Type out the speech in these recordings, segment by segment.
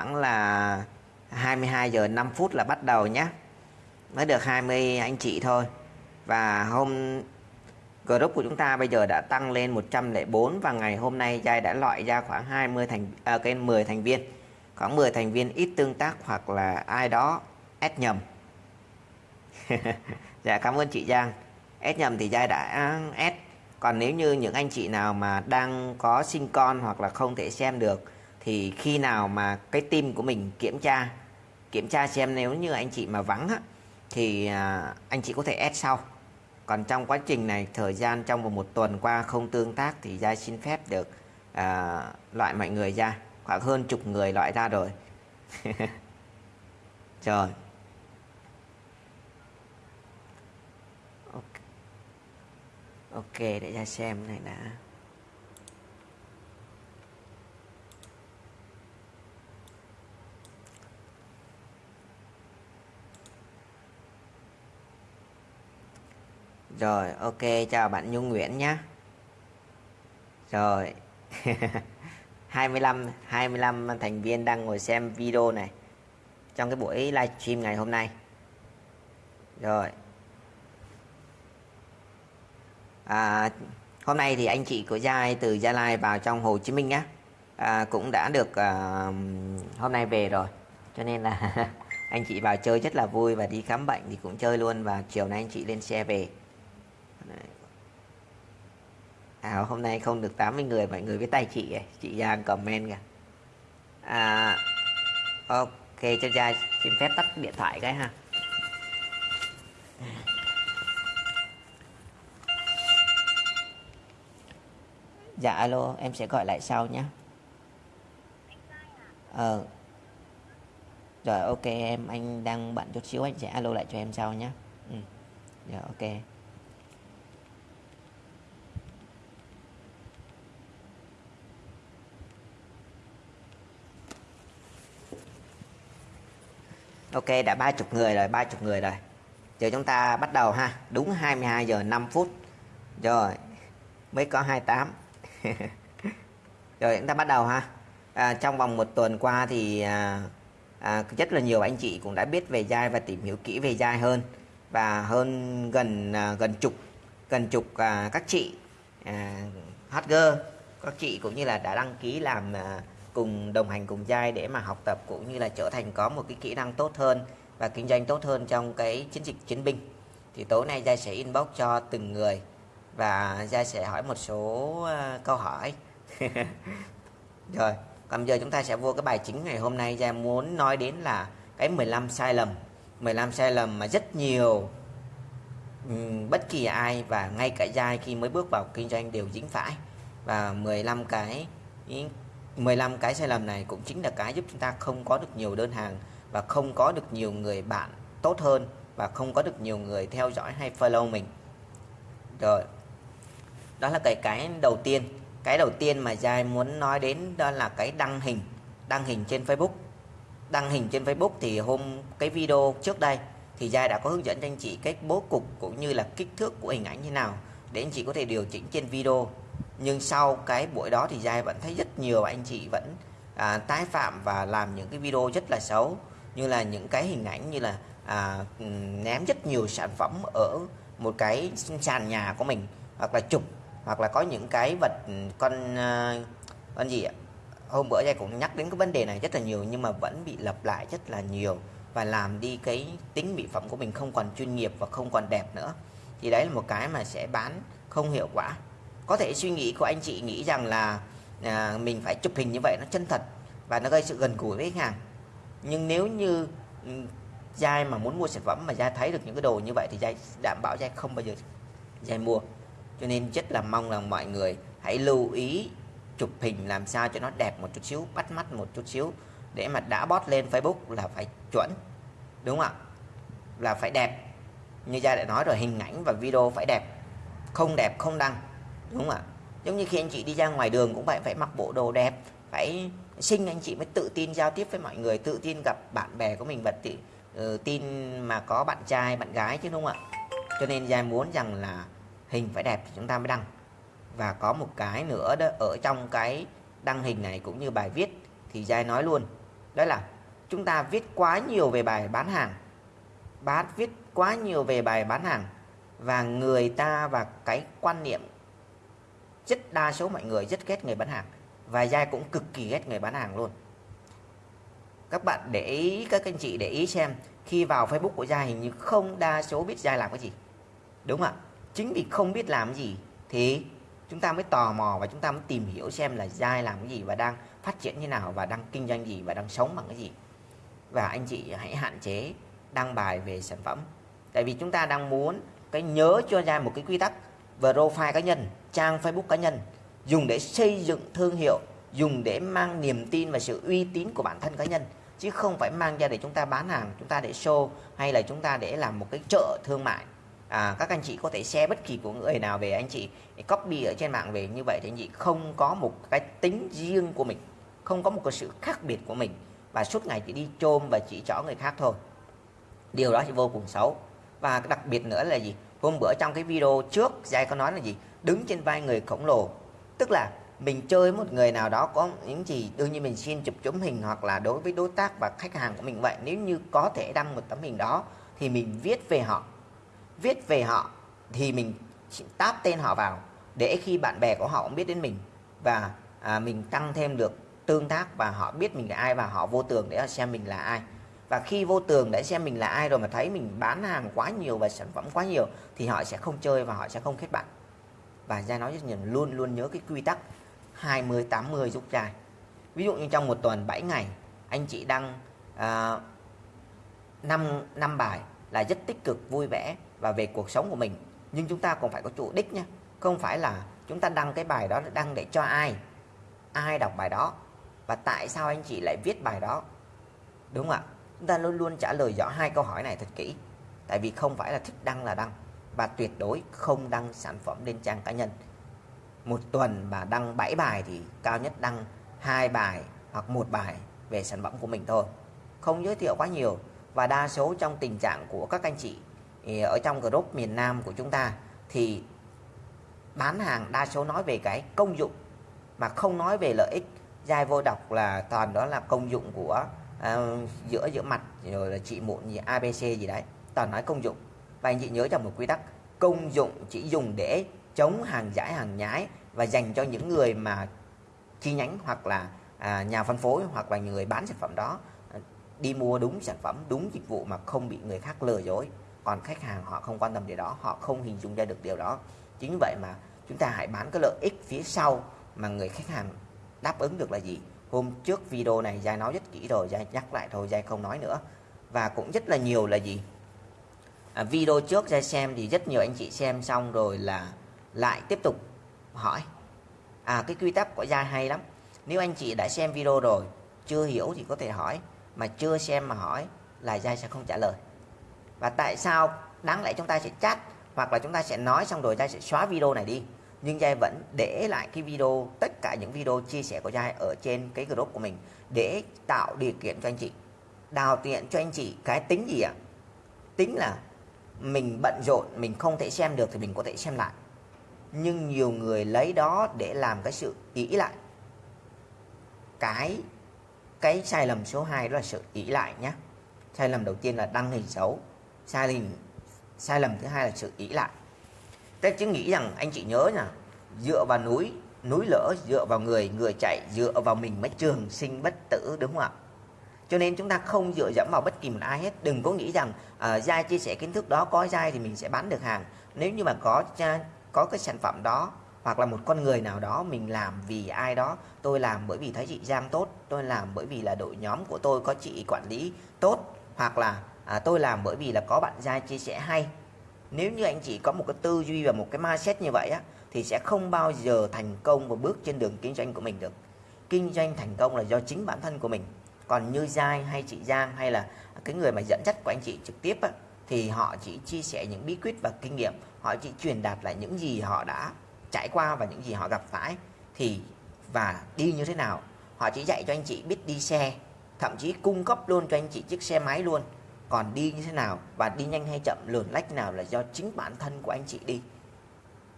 khoảng là 22 giờ 5 phút là bắt đầu nhé. Mới được 20 anh chị thôi. Và hôm group của chúng ta bây giờ đã tăng lên 104 và ngày hôm nay Giai đã loại ra khoảng 20 thành à, cái 10 thành viên. Khoảng 10 thành viên ít tương tác hoặc là ai đó ép nhầm. Dạ cảm ơn chị Giang. Ép nhầm thì Giai đã ép. Còn nếu như những anh chị nào mà đang có sinh con hoặc là không thể xem được thì khi nào mà cái team của mình kiểm tra kiểm tra xem nếu như anh chị mà vắng á, thì à, anh chị có thể add sau. Còn trong quá trình này thời gian trong vòng một tuần qua không tương tác thì gia xin phép được à, loại mọi người ra. Khoảng hơn chục người loại ra rồi. Trời. Ok, ok để ra xem này đã. Rồi, ok, chào bạn Nhung Nguyễn nhé. Rồi. 25 25 thành viên đang ngồi xem video này trong cái buổi livestream ngày hôm nay. Rồi. À, hôm nay thì anh chị của Giai từ Gia Lai vào trong Hồ Chí Minh á à, cũng đã được à, hôm nay về rồi. Cho nên là anh chị vào chơi rất là vui và đi khám bệnh thì cũng chơi luôn và chiều nay anh chị lên xe về. À, hôm nay không được 80 người mọi người với tay chị ấy. chị Giang comment kìa. À, ok cho Giang xin phép tắt điện thoại cái ha. Dạ alo em sẽ gọi lại sau nhé. Ờ. Rồi ok em anh đang bận chút xíu anh sẽ alo lại cho em sau nhé. Ừ. rồi ok. Ok đã ba chục người rồi ba chục người rồi. Giờ chúng ta bắt đầu ha. Đúng 22 giờ 5 phút. Rồi Mới có 28 Rồi chúng ta bắt đầu ha. À, Trong vòng một tuần qua thì à, à, Rất là nhiều anh chị cũng đã biết về dai Và tìm hiểu kỹ về dai hơn. Và hơn gần à, gần chục Gần chục à, các chị à, Hacker Các chị cũng như là đã đăng ký làm à, cùng đồng hành cùng Giai để mà học tập cũng như là trở thành có một cái kỹ năng tốt hơn và kinh doanh tốt hơn trong cái chiến dịch chiến binh. Thì tối nay Giai sẽ inbox cho từng người và Giai sẽ hỏi một số ờ, câu hỏi. Rồi, còn giờ chúng ta sẽ vô cái bài chính ngày hôm nay. Giai muốn nói đến là cái 15 sai lầm. 15 sai lầm mà rất nhiều ừ, bất kỳ ai và ngay cả Giai khi mới bước vào kinh doanh đều dính phải. Và 15 cái 15 cái sai lầm này cũng chính là cái giúp chúng ta không có được nhiều đơn hàng và không có được nhiều người bạn tốt hơn và không có được nhiều người theo dõi hay follow mình. Rồi. Đó là cái cái đầu tiên. Cái đầu tiên mà Giai muốn nói đến đó là cái đăng hình, đăng hình trên Facebook. Đăng hình trên Facebook thì hôm cái video trước đây thì Giai đã có hướng dẫn cho anh chị cách bố cục cũng như là kích thước của hình ảnh như nào để anh chị có thể điều chỉnh trên video nhưng sau cái buổi đó thì Giai vẫn thấy rất nhiều anh chị vẫn à, tái phạm và làm những cái video rất là xấu như là những cái hình ảnh như là à, ném rất nhiều sản phẩm ở một cái sàn nhà của mình hoặc là chụp hoặc là có những cái vật ừ, con à, con gì ạ? Hôm bữa Giai cũng nhắc đến cái vấn đề này rất là nhiều nhưng mà vẫn bị lặp lại rất là nhiều và làm đi cái tính mỹ phẩm của mình không còn chuyên nghiệp và không còn đẹp nữa. Thì đấy là một cái mà sẽ bán không hiệu quả có thể suy nghĩ của anh chị nghĩ rằng là à, mình phải chụp hình như vậy nó chân thật và nó gây sự gần gũi với khách hàng. Nhưng nếu như ừ, Giai mà muốn mua sản phẩm mà Giai thấy được những cái đồ như vậy thì Giai đảm bảo Giai không bao giờ Giai mua. Cho nên rất là mong là mọi người hãy lưu ý chụp hình làm sao cho nó đẹp một chút xíu bắt mắt một chút xíu để mà đã bót lên Facebook là phải chuẩn đúng không ạ? Là phải đẹp. Như Giai đã nói rồi hình ảnh và video phải đẹp không đẹp không đăng đúng không ạ? Giống như khi anh chị đi ra ngoài đường cũng vậy phải mặc bộ đồ đẹp phải xinh anh chị mới tự tin giao tiếp với mọi người tự tin gặp bạn bè của mình và tự, uh, tin mà có bạn trai bạn gái chứ đúng không ạ? Cho nên giai muốn rằng là hình phải đẹp thì chúng ta mới đăng. Và có một cái nữa đó ở trong cái đăng hình này cũng như bài viết thì giai nói luôn đó là chúng ta viết quá nhiều về bài bán hàng bán viết quá nhiều về bài bán hàng và người ta và cái quan niệm rất đa số mọi người rất ghét người bán hàng. Và giai cũng cực kỳ ghét người bán hàng luôn. Các bạn để ý, các anh chị để ý xem, khi vào Facebook của giai hình như không đa số biết giai làm cái gì. Đúng không ạ? Chính vì không biết làm cái gì thì chúng ta mới tò mò và chúng ta mới tìm hiểu xem là giai làm cái gì và đang phát triển như nào và đang kinh doanh gì và đang sống bằng cái gì. Và anh chị hãy hạn chế đăng bài về sản phẩm. Tại vì chúng ta đang muốn cái nhớ cho ra một cái quy tắc, profile cá nhân trang Facebook cá nhân dùng để xây dựng thương hiệu dùng để mang niềm tin và sự uy tín của bản thân cá nhân chứ không phải mang ra để chúng ta bán hàng chúng ta để show hay là chúng ta để làm một cái chợ thương mại. À, các anh chị có thể share bất kỳ của người nào về anh chị copy ở trên mạng về như vậy thì anh chị không có một cái tính riêng của mình không có một cái sự khác biệt của mình và suốt ngày chỉ đi chôm và chỉ trỏ người khác thôi. Điều đó thì vô cùng xấu. Và đặc biệt nữa là gì? Hôm bữa trong cái video trước Giai có nói là gì? Đứng trên vai người khổng lồ. Tức là mình chơi một người nào đó có những gì đương nhiên mình xin chụp chấm hình hoặc là đối với đối tác và khách hàng của mình vậy. Nếu như có thể đăng một tấm hình đó thì mình viết về họ. Viết về họ thì mình táp tên họ vào để khi bạn bè của họ cũng biết đến mình. Và à, mình tăng thêm được tương tác và họ biết mình là ai và họ vô tường để xem mình là ai. Và khi vô tường để xem mình là ai rồi mà thấy mình bán hàng quá nhiều và sản phẩm quá nhiều thì họ sẽ không chơi và họ sẽ không kết bạn và ra nói rất nhiều luôn luôn nhớ cái quy tắc 20 80 giúp trai ví dụ như trong một tuần 7 ngày anh chị đăng à, uh, 5 năm bài là rất tích cực vui vẻ và về cuộc sống của mình. Nhưng chúng ta còn phải có chủ đích nhé không phải là chúng ta đăng cái bài đó đăng để cho ai ai đọc bài đó. Và tại sao anh chị lại viết bài đó? Đúng không ạ? Chúng ta luôn luôn trả lời rõ hai câu hỏi này thật kỹ. Tại vì không phải là thích đăng là đăng và tuyệt đối không đăng sản phẩm lên trang cá nhân. Một tuần mà đăng 7 bài thì cao nhất đăng hai bài hoặc một bài về sản phẩm của mình thôi. Không giới thiệu quá nhiều và đa số trong tình trạng của các anh chị ở trong group miền Nam của chúng ta thì bán hàng đa số nói về cái công dụng mà không nói về lợi ích. Giai vô đọc là toàn đó là công dụng của uh, giữa giữa mặt rồi là trị mụn gì ABC gì đấy toàn nói công dụng và anh chị nhớ trong một quy tắc công dụng chỉ dùng để chống hàng giả hàng nhái và dành cho những người mà chi nhánh hoặc là à, nhà phân phối hoặc là người bán sản phẩm đó à, đi mua đúng sản phẩm đúng dịch vụ mà không bị người khác lừa dối. Còn khách hàng họ không quan tâm điều đó họ không hình dung ra được điều đó. Chính vậy mà chúng ta hãy bán cái lợi ích phía sau mà người khách hàng đáp ứng được là gì. Hôm trước video này Giai nói rất kỹ rồi Giai nhắc lại thôi Giai không nói nữa. Và cũng rất là nhiều là gì? À, video trước Giai xem thì rất nhiều anh chị xem xong rồi là lại tiếp tục hỏi. À cái quy tắc của gia hay lắm. Nếu anh chị đã xem video rồi chưa hiểu thì có thể hỏi mà chưa xem mà hỏi là gia sẽ không trả lời. Và tại sao đáng lẽ chúng ta sẽ chat hoặc là chúng ta sẽ nói xong rồi gia sẽ xóa video này đi? Nhưng Giai vẫn để lại cái video tất cả những video chia sẻ của Giai ở trên cái group của mình để tạo điều kiện cho anh chị. Đào tiện cho anh chị cái tính gì ạ? À? tính là mình bận rộn, mình không thể xem được thì mình có thể xem lại. Nhưng nhiều người lấy đó để làm cái sự ý lại. Cái cái sai lầm số 2 đó là sự ý lại nhé sai lầm đầu tiên là đăng hình xấu, sai lầm sai lầm thứ hai là sự ý lại. Tết chứ nghĩ rằng anh chị nhớ nè dựa vào núi núi lỡ dựa vào người người chạy, dựa vào mình mới trường sinh bất tử, đúng không ạ? Cho nên chúng ta không dựa dẫm vào bất kỳ một ai hết. Đừng có nghĩ rằng à, uh, giai chia sẻ kiến thức đó có giai thì mình sẽ bán được hàng. Nếu như mà có có cái sản phẩm đó hoặc là một con người nào đó mình làm vì ai đó tôi làm bởi vì thấy chị Giang tốt tôi làm bởi vì là đội nhóm của tôi có chị quản lý tốt hoặc là à, tôi làm bởi vì là có bạn Giai chia sẻ hay. Nếu như anh chị có một cái tư duy và một cái mindset như vậy á thì sẽ không bao giờ thành công và bước trên đường kinh doanh của mình được. Kinh doanh thành công là do chính bản thân của mình còn như Giai hay chị Giang hay là cái người mà dẫn dắt của anh chị trực tiếp á, thì họ chỉ chia sẻ những bí quyết và kinh nghiệm. Họ chỉ truyền đạt lại những gì họ đã trải qua và những gì họ gặp phải. Thì và đi như thế nào? Họ chỉ dạy cho anh chị biết đi xe thậm chí cung cấp luôn cho anh chị chiếc xe máy luôn. Còn đi như thế nào và đi nhanh hay chậm lượn lách nào là do chính bản thân của anh chị đi.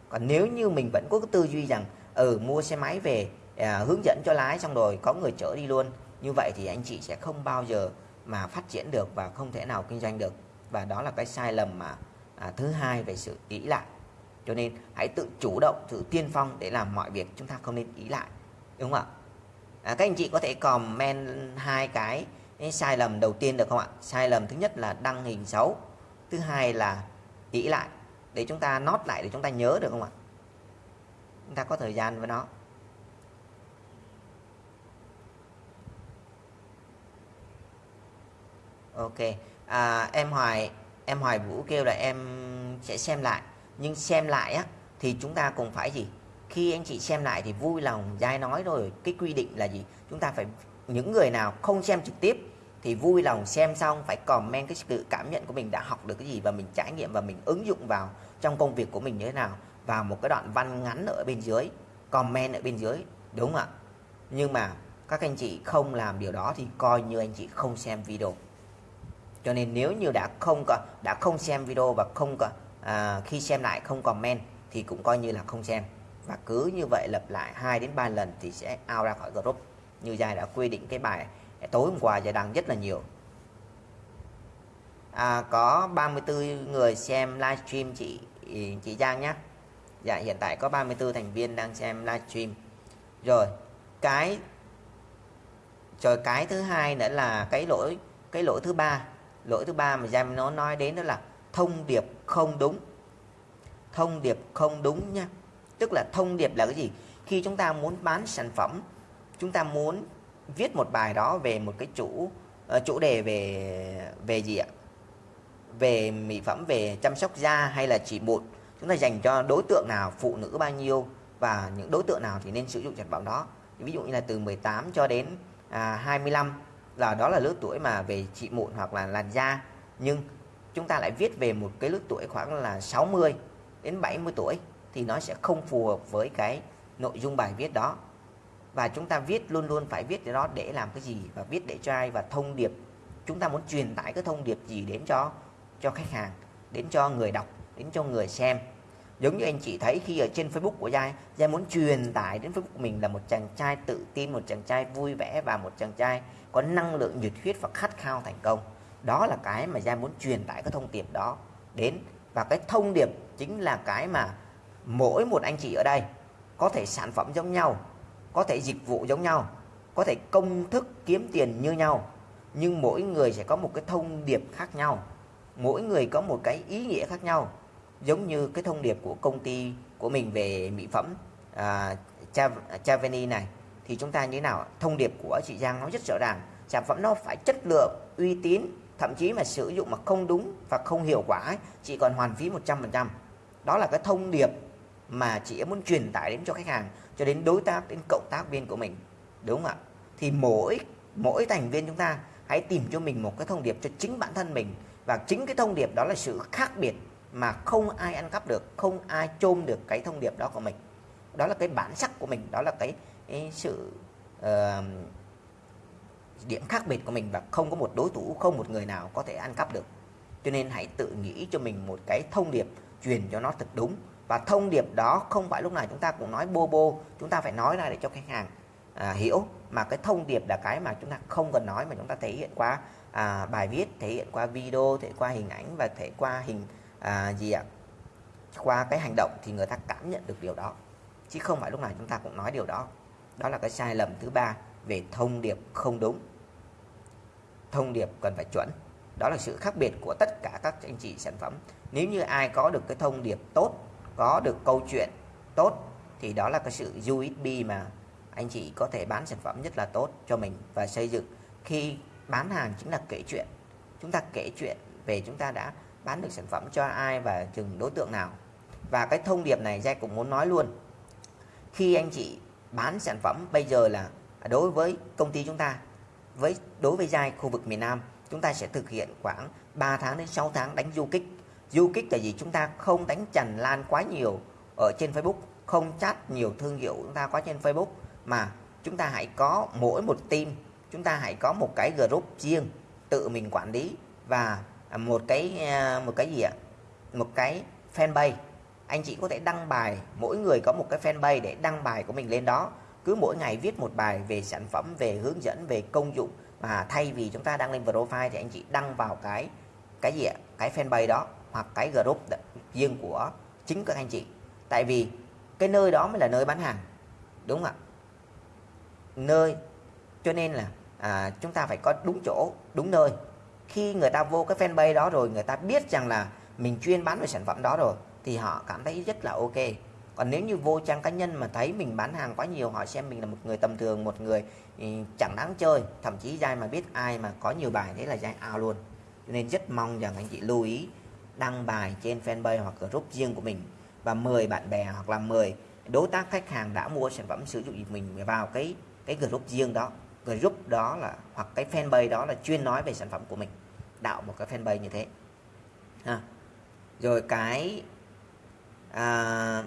Còn nếu như mình vẫn có cái tư duy rằng ừ mua xe máy về à, hướng dẫn cho lái xong rồi có người chở đi luôn như vậy thì anh chị sẽ không bao giờ mà phát triển được và không thể nào kinh doanh được. Và đó là cái sai lầm mà à, thứ hai về sự ý lại. Cho nên hãy tự chủ động tự tiên phong để làm mọi việc chúng ta không nên ý lại. Đúng không ạ? À, các anh chị có thể comment hai cái, cái sai lầm đầu tiên được không ạ? Sai lầm thứ nhất là đăng hình xấu thứ hai là ý lại. Để chúng ta nốt lại để chúng ta nhớ được không ạ? Chúng ta có thời gian với nó. Ok. À, em hoài em hoài vũ kêu là em sẽ xem lại. Nhưng xem lại á thì chúng ta cũng phải gì? Khi anh chị xem lại thì vui lòng giai nói rồi cái quy định là gì? Chúng ta phải những người nào không xem trực tiếp thì vui lòng xem xong phải comment cái sự cảm nhận của mình đã học được cái gì và mình trải nghiệm và mình ứng dụng vào trong công việc của mình như thế nào. Vào một cái đoạn văn ngắn ở bên dưới comment ở bên dưới đúng không ạ? Nhưng mà các anh chị không làm điều đó thì coi như anh chị không xem video cho nên nếu như đã không có đã không xem video và không có à, khi xem lại không comment thì cũng coi như là không xem. Và cứ như vậy lặp lại 2 đến 3 lần thì sẽ out ra khỏi group. Như Giai đã quy định cái bài tối hôm qua Giai đăng rất là nhiều. À, có 34 người xem livestream chị ừ, chị Giang nhé dạ hiện tại có 34 thành viên đang xem livestream. Rồi cái rồi cái thứ hai nữa là cái lỗi cái lỗi thứ ba lỗi thứ ba mà Jam nó nói đến đó là thông điệp không đúng. Thông điệp không đúng nha. Tức là thông điệp là cái gì? Khi chúng ta muốn bán sản phẩm chúng ta muốn viết một bài đó về một cái chủ uh, chủ đề về về gì ạ? Về mỹ phẩm về chăm sóc da hay là chỉ một chúng ta dành cho đối tượng nào phụ nữ bao nhiêu và những đối tượng nào thì nên sử dụng sản phẩm đó. Ví dụ như là từ 18 cho đến à, 25 là đó là lứa tuổi mà về trị mụn hoặc là làn da. Nhưng chúng ta lại viết về một cái lứa tuổi khoảng là 60 đến 70 tuổi thì nó sẽ không phù hợp với cái nội dung bài viết đó. Và chúng ta viết, luôn luôn phải viết cái đó để làm cái gì? Và viết để cho ai? Và thông điệp. Chúng ta muốn truyền tải cái thông điệp gì đến cho cho khách hàng, đến cho người đọc, đến cho người xem? Giống như anh chị thấy khi ở trên Facebook của Giai Giai muốn truyền tải đến Facebook của mình là một chàng trai tự tin, một chàng trai vui vẻ và một chàng trai có năng lượng, nhiệt huyết và khát khao thành công. Đó là cái mà Giai muốn truyền tải cái thông điệp đó đến. Và cái thông điệp chính là cái mà mỗi một anh chị ở đây có thể sản phẩm giống nhau, có thể dịch vụ giống nhau, có thể công thức kiếm tiền như nhau, nhưng mỗi người sẽ có một cái thông điệp khác nhau, mỗi người có một cái ý nghĩa khác nhau giống như cái thông điệp của công ty của mình về mỹ phẩm à, Chavani này thì chúng ta như thế nào thông điệp của chị Giang nó rất rõ ràng sản phẩm nó phải chất lượng uy tín thậm chí mà sử dụng mà không đúng và không hiệu quả ấy, chị còn hoàn phí 100% đó là cái thông điệp mà chị muốn truyền tải đến cho khách hàng cho đến đối tác đến cộng tác viên của mình đúng không ạ? Thì mỗi mỗi thành viên chúng ta hãy tìm cho mình một cái thông điệp cho chính bản thân mình và chính cái thông điệp đó là sự khác biệt mà không ai ăn cắp được không ai chôm được cái thông điệp đó của mình. Đó là cái bản sắc của mình đó là cái, cái sự uh, điểm khác biệt của mình và không có một đối thủ không một người nào có thể ăn cắp được. Cho nên hãy tự nghĩ cho mình một cái thông điệp truyền cho nó thật đúng. Và thông điệp đó không phải lúc nào chúng ta cũng nói bô bô chúng ta phải nói ra để cho khách hàng à, hiểu. Mà cái thông điệp là cái mà chúng ta không cần nói mà chúng ta thể hiện qua à, bài viết thể hiện qua video thể qua hình ảnh và thể qua hình à, gì ạ? Qua cái hành động thì người ta cảm nhận được điều đó chứ không phải lúc nào chúng ta cũng nói điều đó. Đó là cái sai lầm thứ ba về thông điệp không đúng. Thông điệp cần phải chuẩn. Đó là sự khác biệt của tất cả các anh chị sản phẩm. Nếu như ai có được cái thông điệp tốt có được câu chuyện tốt thì đó là cái sự USB mà anh chị có thể bán sản phẩm rất là tốt cho mình và xây dựng. Khi bán hàng chính là kể chuyện. Chúng ta kể chuyện về chúng ta đã bán được sản phẩm cho ai và chừng đối tượng nào. Và cái thông điệp này Jack cũng muốn nói luôn. Khi anh chị bán sản phẩm bây giờ là đối với công ty chúng ta, với, đối với Giai khu vực miền Nam, chúng ta sẽ thực hiện khoảng 3 tháng đến 6 tháng đánh du kích. Du kích là gì chúng ta không đánh tràn lan quá nhiều ở trên Facebook, không chat nhiều thương hiệu chúng ta có trên Facebook, mà chúng ta hãy có mỗi một team, chúng ta hãy có một cái group riêng tự mình quản lý và À, một cái à, một cái gì ạ? Một cái fanpage. Anh chị có thể đăng bài mỗi người có một cái fanpage để đăng bài của mình lên đó. Cứ mỗi ngày viết một bài về sản phẩm về hướng dẫn về công dụng mà thay vì chúng ta đăng lên profile thì anh chị đăng vào cái cái gì ạ? Cái fanpage đó hoặc cái group riêng của chính các anh chị. Tại vì cái nơi đó mới là nơi bán hàng đúng không ạ? Nơi cho nên là à, chúng ta phải có đúng chỗ đúng nơi khi người ta vô cái fanpage đó rồi, người ta biết rằng là mình chuyên bán về sản phẩm đó rồi, thì họ cảm thấy rất là ok. Còn nếu như vô trang cá nhân mà thấy mình bán hàng quá nhiều, họ xem mình là một người tầm thường, một người ừ, chẳng đáng chơi, thậm chí dai mà biết ai mà có nhiều bài thế là dai ao luôn. Cho nên rất mong rằng anh chị lưu ý đăng bài trên fanpage hoặc group riêng của mình và mời bạn bè hoặc là mời đối tác khách hàng đã mua sản phẩm sử dụng mình vào cái cái group riêng đó. Group đó là, hoặc cái fanpage đó là chuyên nói về sản phẩm của mình đạo một cái fanpage như thế. À. rồi cái à,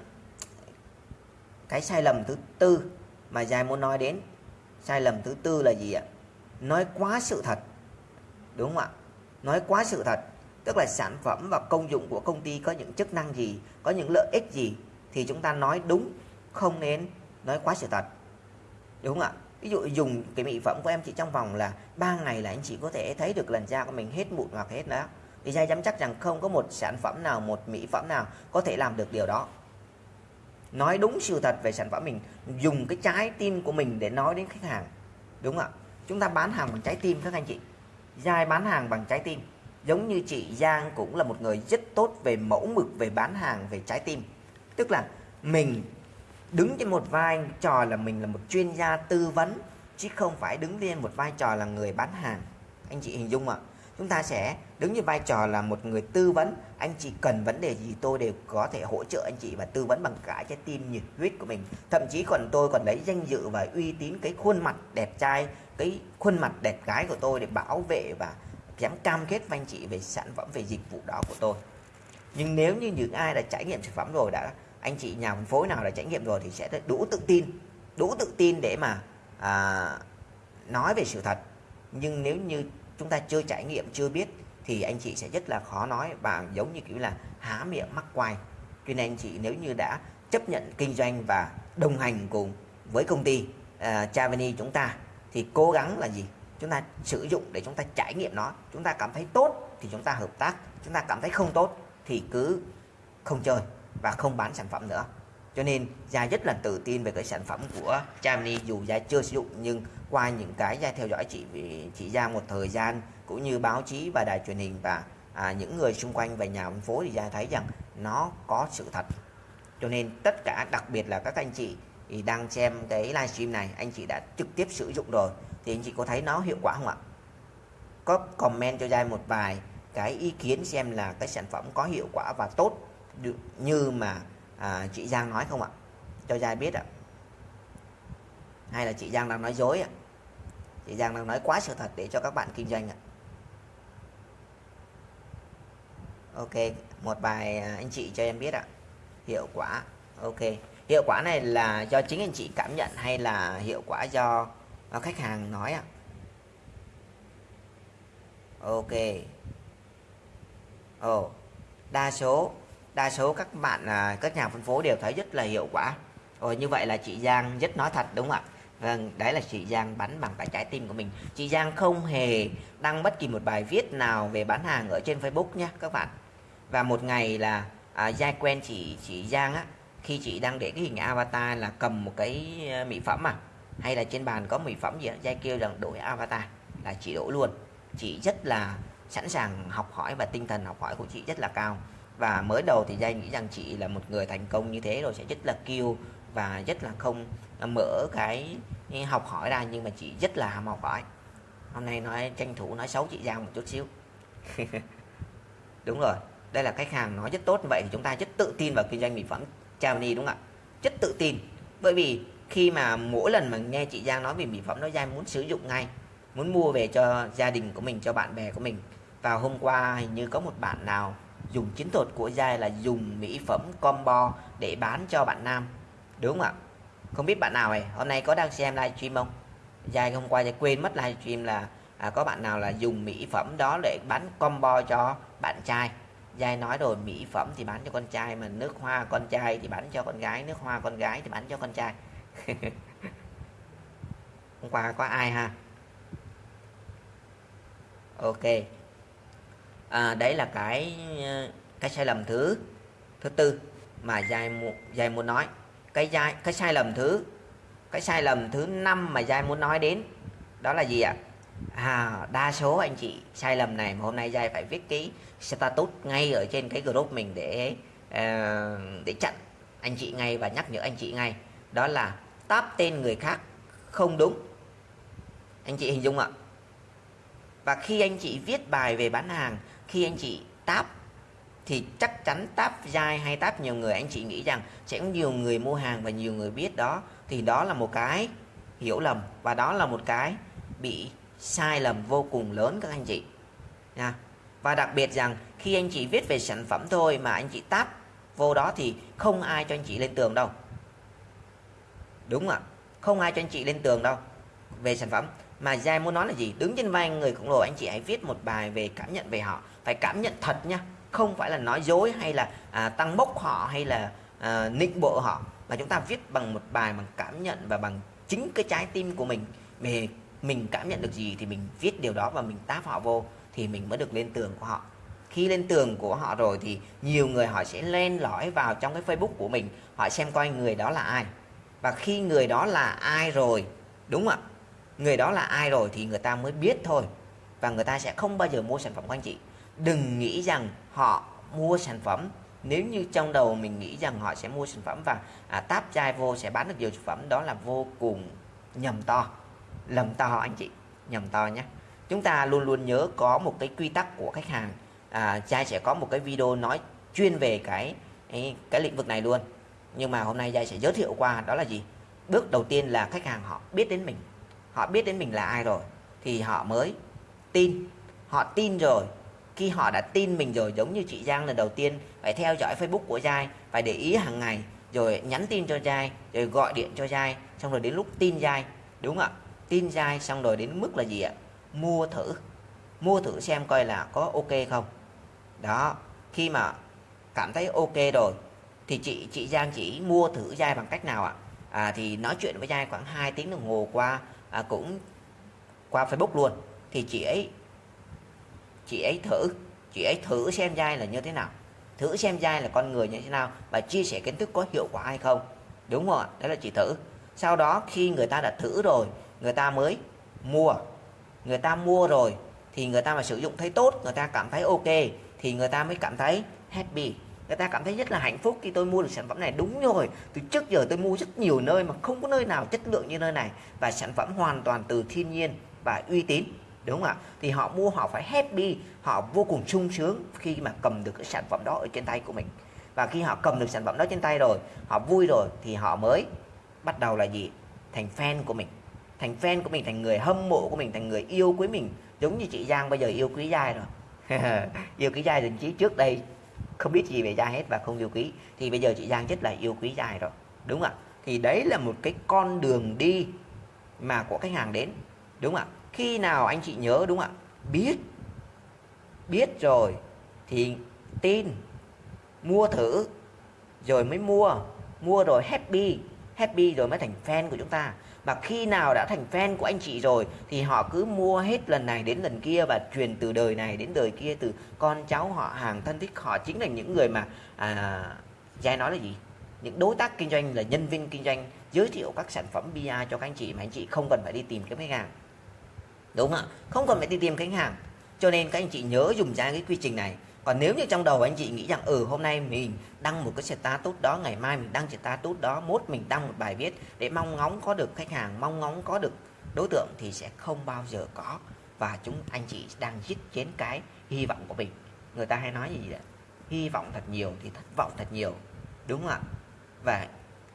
cái sai lầm thứ tư mà dài muốn nói đến. Sai lầm thứ tư là gì ạ? Nói quá sự thật. Đúng không ạ? Nói quá sự thật. Tức là sản phẩm và công dụng của công ty có những chức năng gì có những lợi ích gì thì chúng ta nói đúng không nên nói quá sự thật. Đúng không ạ? Ví dụ dùng cái mỹ phẩm của em chỉ trong vòng là 3 ngày là anh chị có thể thấy được làn da của mình hết mụn hoặc hết đó. Thì dai dám chắc rằng không có một sản phẩm nào, một mỹ phẩm nào có thể làm được điều đó. Nói đúng sự thật về sản phẩm mình, dùng cái trái tim của mình để nói đến khách hàng, đúng không ạ? Chúng ta bán hàng bằng trái tim các anh chị. Dai bán hàng bằng trái tim. Giống như chị Giang cũng là một người rất tốt về mẫu mực về bán hàng về trái tim. Tức là mình đứng trên một vai trò là mình là một chuyên gia tư vấn, chứ không phải đứng lên một vai trò là người bán hàng. Anh chị hình dung ạ. Chúng ta sẽ đứng như vai trò là một người tư vấn. Anh chị cần vấn đề gì tôi đều có thể hỗ trợ anh chị và tư vấn bằng cả trái tim nhiệt huyết của mình. Thậm chí còn tôi còn lấy danh dự và uy tín cái khuôn mặt đẹp trai, cái khuôn mặt đẹp gái của tôi để bảo vệ và dám cam kết với anh chị về sản phẩm, về dịch vụ đó của tôi. Nhưng nếu như những ai đã trải nghiệm sản phẩm rồi, đã anh chị nhà phân phối nào đã trải nghiệm rồi thì sẽ đủ tự tin đủ tự tin để mà à, nói về sự thật. Nhưng nếu như chúng ta chưa trải nghiệm chưa biết thì anh chị sẽ rất là khó nói và giống như kiểu là há miệng mắc quay cho nên anh chị nếu như đã chấp nhận kinh doanh và đồng hành cùng với công ty à, uh, Chavani chúng ta thì cố gắng là gì? Chúng ta sử dụng để chúng ta trải nghiệm nó. Chúng ta cảm thấy tốt thì chúng ta hợp tác. Chúng ta cảm thấy không tốt thì cứ không chơi và không bán sản phẩm nữa. Cho nên Gia rất là tự tin về cái sản phẩm của Chamni dù Gia chưa sử dụng nhưng qua những cái Gia theo dõi chị chị Gia một thời gian cũng như báo chí và đài truyền hình và à, những người xung quanh và nhà phân phối thì Gia thấy rằng nó có sự thật. Cho nên tất cả đặc biệt là các anh chị thì đang xem cái livestream này anh chị đã trực tiếp sử dụng rồi thì anh chị có thấy nó hiệu quả không ạ? Có comment cho Gia một vài cái ý kiến xem là cái sản phẩm có hiệu quả và tốt như mà à, chị Giang nói không ạ? Cho Giai biết ạ. Hay là chị Giang đang nói dối ạ? Chị Giang đang nói quá sự thật để cho các bạn kinh doanh ạ. Ok một bài à, anh chị cho em biết ạ. Hiệu quả ok. Hiệu quả này là do chính anh chị cảm nhận hay là hiệu quả do, do khách hàng nói ạ? Ok. Ồ oh, đa số đa số các bạn à, các nhà phân phối đều thấy rất là hiệu quả rồi như vậy là chị Giang rất nói thật đúng không ạ Vâng, đấy là chị Giang bắn bằng cái trái tim của mình. Chị Giang không hề đăng bất kỳ một bài viết nào về bán hàng ở trên Facebook nhé các bạn. Và một ngày là à, Giai quen chị chị Giang á, khi chị đang để cái hình avatar là cầm một cái ờ, mỹ phẩm à, hay là trên bàn có mỹ phẩm gì đó, Giai kêu rằng đổi avatar là chị đổi luôn. Chị rất là sẵn sàng học hỏi và tinh thần học hỏi của chị rất là cao và mới đầu thì Giai nghĩ rằng chị là một người thành công như thế rồi sẽ rất là kiêu và rất là không mở cái học hỏi ra, nhưng mà chị rất là ham học hỏi. Hôm nay nói, tranh thủ nói xấu chị Giang một chút xíu. Đúng rồi, đây là khách hàng nói rất tốt như vậy thì chúng ta rất tự tin vào kinh doanh mỹ phẩm Chavani đúng không ạ? Rất tự tin. Bởi vì khi mà mỗi lần mà nghe chị Giang nói về mỹ phẩm nó Giang muốn sử dụng ngay, muốn mua về cho gia đình của mình, cho bạn bè của mình. Và hôm qua hình như có một bạn nào dùng chiến thuật của Giai là dùng mỹ phẩm combo để bán cho bạn nam. Đúng không ạ? Không biết bạn nào này hôm nay có đang xem livestream không? Giai hôm qua Giai quên mất livestream là à, có bạn nào là dùng mỹ phẩm đó để bán combo cho bạn trai. Giai nói rồi mỹ phẩm thì bán cho con trai mà nước hoa con trai thì bán cho con gái nước hoa con gái thì bán cho con trai. Hôm qua có ai ha? Ok à, đấy là cái ờ, cái sai lầm thứ thứ tư mà giai giai muốn nói. Cái giai cái sai lầm thứ cái sai lầm thứ năm mà giai muốn nói đến đó là gì ạ? À, đa số anh chị sai lầm này mà hôm nay giai phải viết cái status ngay ở trên cái group mình để uh, để chặn anh chị ngay và nhắc nhở anh chị ngay. Đó là táp tên người khác không đúng. Anh chị hình dung ạ. Và khi anh chị viết bài về bán hàng khi anh chị táp, thì chắc chắn táp dai hay táp nhiều người, anh chị nghĩ rằng sẽ có nhiều người mua hàng và nhiều người biết đó. Thì đó là một cái hiểu lầm và đó là một cái bị sai lầm vô cùng lớn các anh chị. Nha. Và đặc biệt rằng khi anh chị viết về sản phẩm thôi mà anh chị táp vô đó thì không ai cho anh chị lên tường đâu. Đúng ạ. Không ai cho anh chị lên tường đâu về sản phẩm. Mà dai muốn nói là gì? Đứng trên vai người khổng lồ, anh chị hãy viết một bài về cảm nhận về họ phải cảm nhận thật nha. Không phải là nói dối hay là à, tăng bốc họ hay là à, nịnh bộ họ mà chúng ta viết bằng một bài bằng cảm nhận và bằng chính cái trái tim của mình. Về mình cảm nhận được gì thì mình viết điều đó và mình táp họ vô thì mình mới được lên tường của họ. Khi lên tường của họ rồi thì nhiều người họ sẽ len lỏi vào trong cái Facebook của mình họ xem coi người đó là ai. Và khi người đó là ai rồi đúng không ạ? Người đó là ai rồi thì người ta mới biết thôi. Và người ta sẽ không bao giờ mua sản phẩm của anh chị đừng nghĩ rằng họ mua sản phẩm. Nếu như trong đầu mình nghĩ rằng họ sẽ mua sản phẩm và à, táp chai vô sẽ bán được nhiều sản phẩm đó là vô cùng nhầm to. Lầm to anh chị nhầm to nhé. Chúng ta luôn luôn nhớ có một cái quy tắc của khách hàng. À, Giai sẽ có một cái video nói chuyên về cái cái, cái lĩnh vực này luôn. Nhưng mà hôm nay Giai sẽ giới thiệu qua đó là gì? Bước đầu tiên là khách hàng họ biết đến mình. Họ biết đến mình là ai rồi thì họ mới tin. Họ tin rồi khi họ đã tin mình rồi giống như chị Giang lần đầu tiên phải theo dõi Facebook của Giai phải để ý hàng ngày rồi nhắn tin cho Giai rồi gọi điện cho Giai xong rồi đến lúc tin Giai đúng không ạ? Tin Giai xong rồi đến mức là gì ạ? Mua thử mua thử xem coi là có ok không. Đó khi mà cảm thấy ok rồi thì chị chị Giang chỉ mua thử Giai bằng cách nào ạ? À, thì nói chuyện với Giai khoảng 2 tiếng đồng hồ qua à, cũng qua Facebook luôn. Thì chị ấy chị ấy thử, chị ấy thử xem dai là như thế nào. Thử xem dai là con người như thế nào và chia sẻ kiến thức có hiệu quả hay không. Đúng không ạ đó là chị thử. Sau đó khi người ta đã thử rồi, người ta mới mua. Người ta mua rồi thì người ta mà sử dụng thấy tốt, người ta cảm thấy ok thì người ta mới cảm thấy happy. Người ta cảm thấy rất là hạnh phúc khi tôi mua được sản phẩm này. Đúng rồi, từ trước giờ tôi mua rất nhiều nơi mà không có nơi nào chất lượng như nơi này. Và sản phẩm hoàn toàn từ thiên nhiên và uy tín đúng không ạ? Thì họ mua, họ phải happy, họ vô cùng sung sướng khi mà cầm được cái sản phẩm đó ở trên tay của mình. Và khi họ cầm được sản phẩm đó trên tay rồi, họ vui rồi, thì họ mới bắt đầu là gì? Thành fan của mình. Thành fan của mình, thành người hâm mộ của mình, thành người yêu quý mình. Giống như chị Giang bây giờ yêu quý Giai rồi. Yêu quý Giai thậm chí trước đây không biết gì về Giai hết và không yêu quý. Thì bây giờ chị Giang rất là yêu quý Giai rồi. Đúng không ạ? Thì đấy là một cái con đường đi mà của khách hàng đến. Đúng không ạ? Khi nào anh chị nhớ đúng không ạ? Biết. Biết rồi thì tin. Mua thử rồi mới mua. Mua rồi happy. Happy rồi mới thành fan của chúng ta. Và khi nào đã thành fan của anh chị rồi thì họ cứ mua hết lần này đến lần kia và truyền từ đời này đến đời kia từ con cháu họ hàng thân thích họ. Chính là những người mà à, Giai nói là gì? Những đối tác kinh doanh là nhân viên kinh doanh giới thiệu các sản phẩm BI cho các anh chị mà anh chị không cần phải đi tìm cái khách hàng đúng không ạ. Không cần phải đi tìm khách hàng. Cho nên các anh chị nhớ dùng ra cái quy trình này. Còn nếu như trong đầu anh chị nghĩ rằng ừ hôm nay mình đăng một cái status đó ngày mai mình đăng status đó mốt mình đăng một bài viết để mong ngóng có được khách hàng mong ngóng có được đối tượng thì sẽ không bao giờ có. Và chúng anh chị đang giết chết cái hy vọng của mình. Người ta hay nói gì vậy? Hy vọng thật nhiều thì thất vọng thật nhiều. Đúng không ạ? Và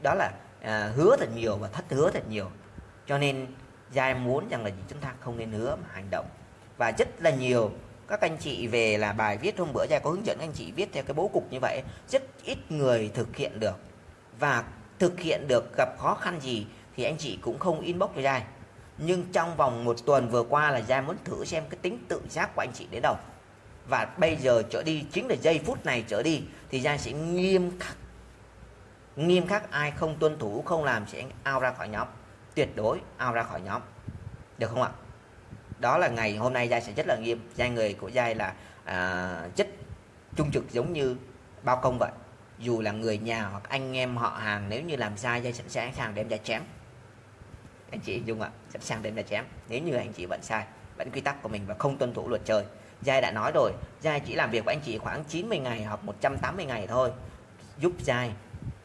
đó là à, hứa thật nhiều và thất hứa thật nhiều. Cho nên giai muốn rằng là chúng ta không nên hứa mà hành động. Và rất là nhiều các anh chị về là bài viết hôm bữa giai có hướng dẫn anh chị viết theo cái bố cục như vậy, rất ít người thực hiện được. Và thực hiện được gặp khó khăn gì thì anh chị cũng không inbox cho giai nhưng trong vòng một tuần vừa qua là giai muốn thử xem cái tính tự giác của anh chị đến đâu. Và bây giờ trở đi, chính là giây phút này trở đi thì giai sẽ nghiêm khắc. Nghiêm khắc, ai không tuân thủ, không làm sẽ out ra khỏi nhóm tuyệt đối ao ra khỏi nhóm. Được không ạ? Đó là ngày hôm nay giai sẽ rất là nghiêm. Giai người của giai là à, chất trung trực giống như bao công vậy. Dù là người nhà hoặc anh em họ hàng nếu như làm sai giai sẵn sàng đem ra chém. Anh chị dung ạ sẵn sàng đem ra chém. Nếu như anh chị vẫn sai vẫn quy tắc của mình và không tuân thủ luật chơi. Giai đã nói rồi Giai chỉ làm việc với anh chị khoảng 90 ngày hoặc 180 ngày thôi giúp Giai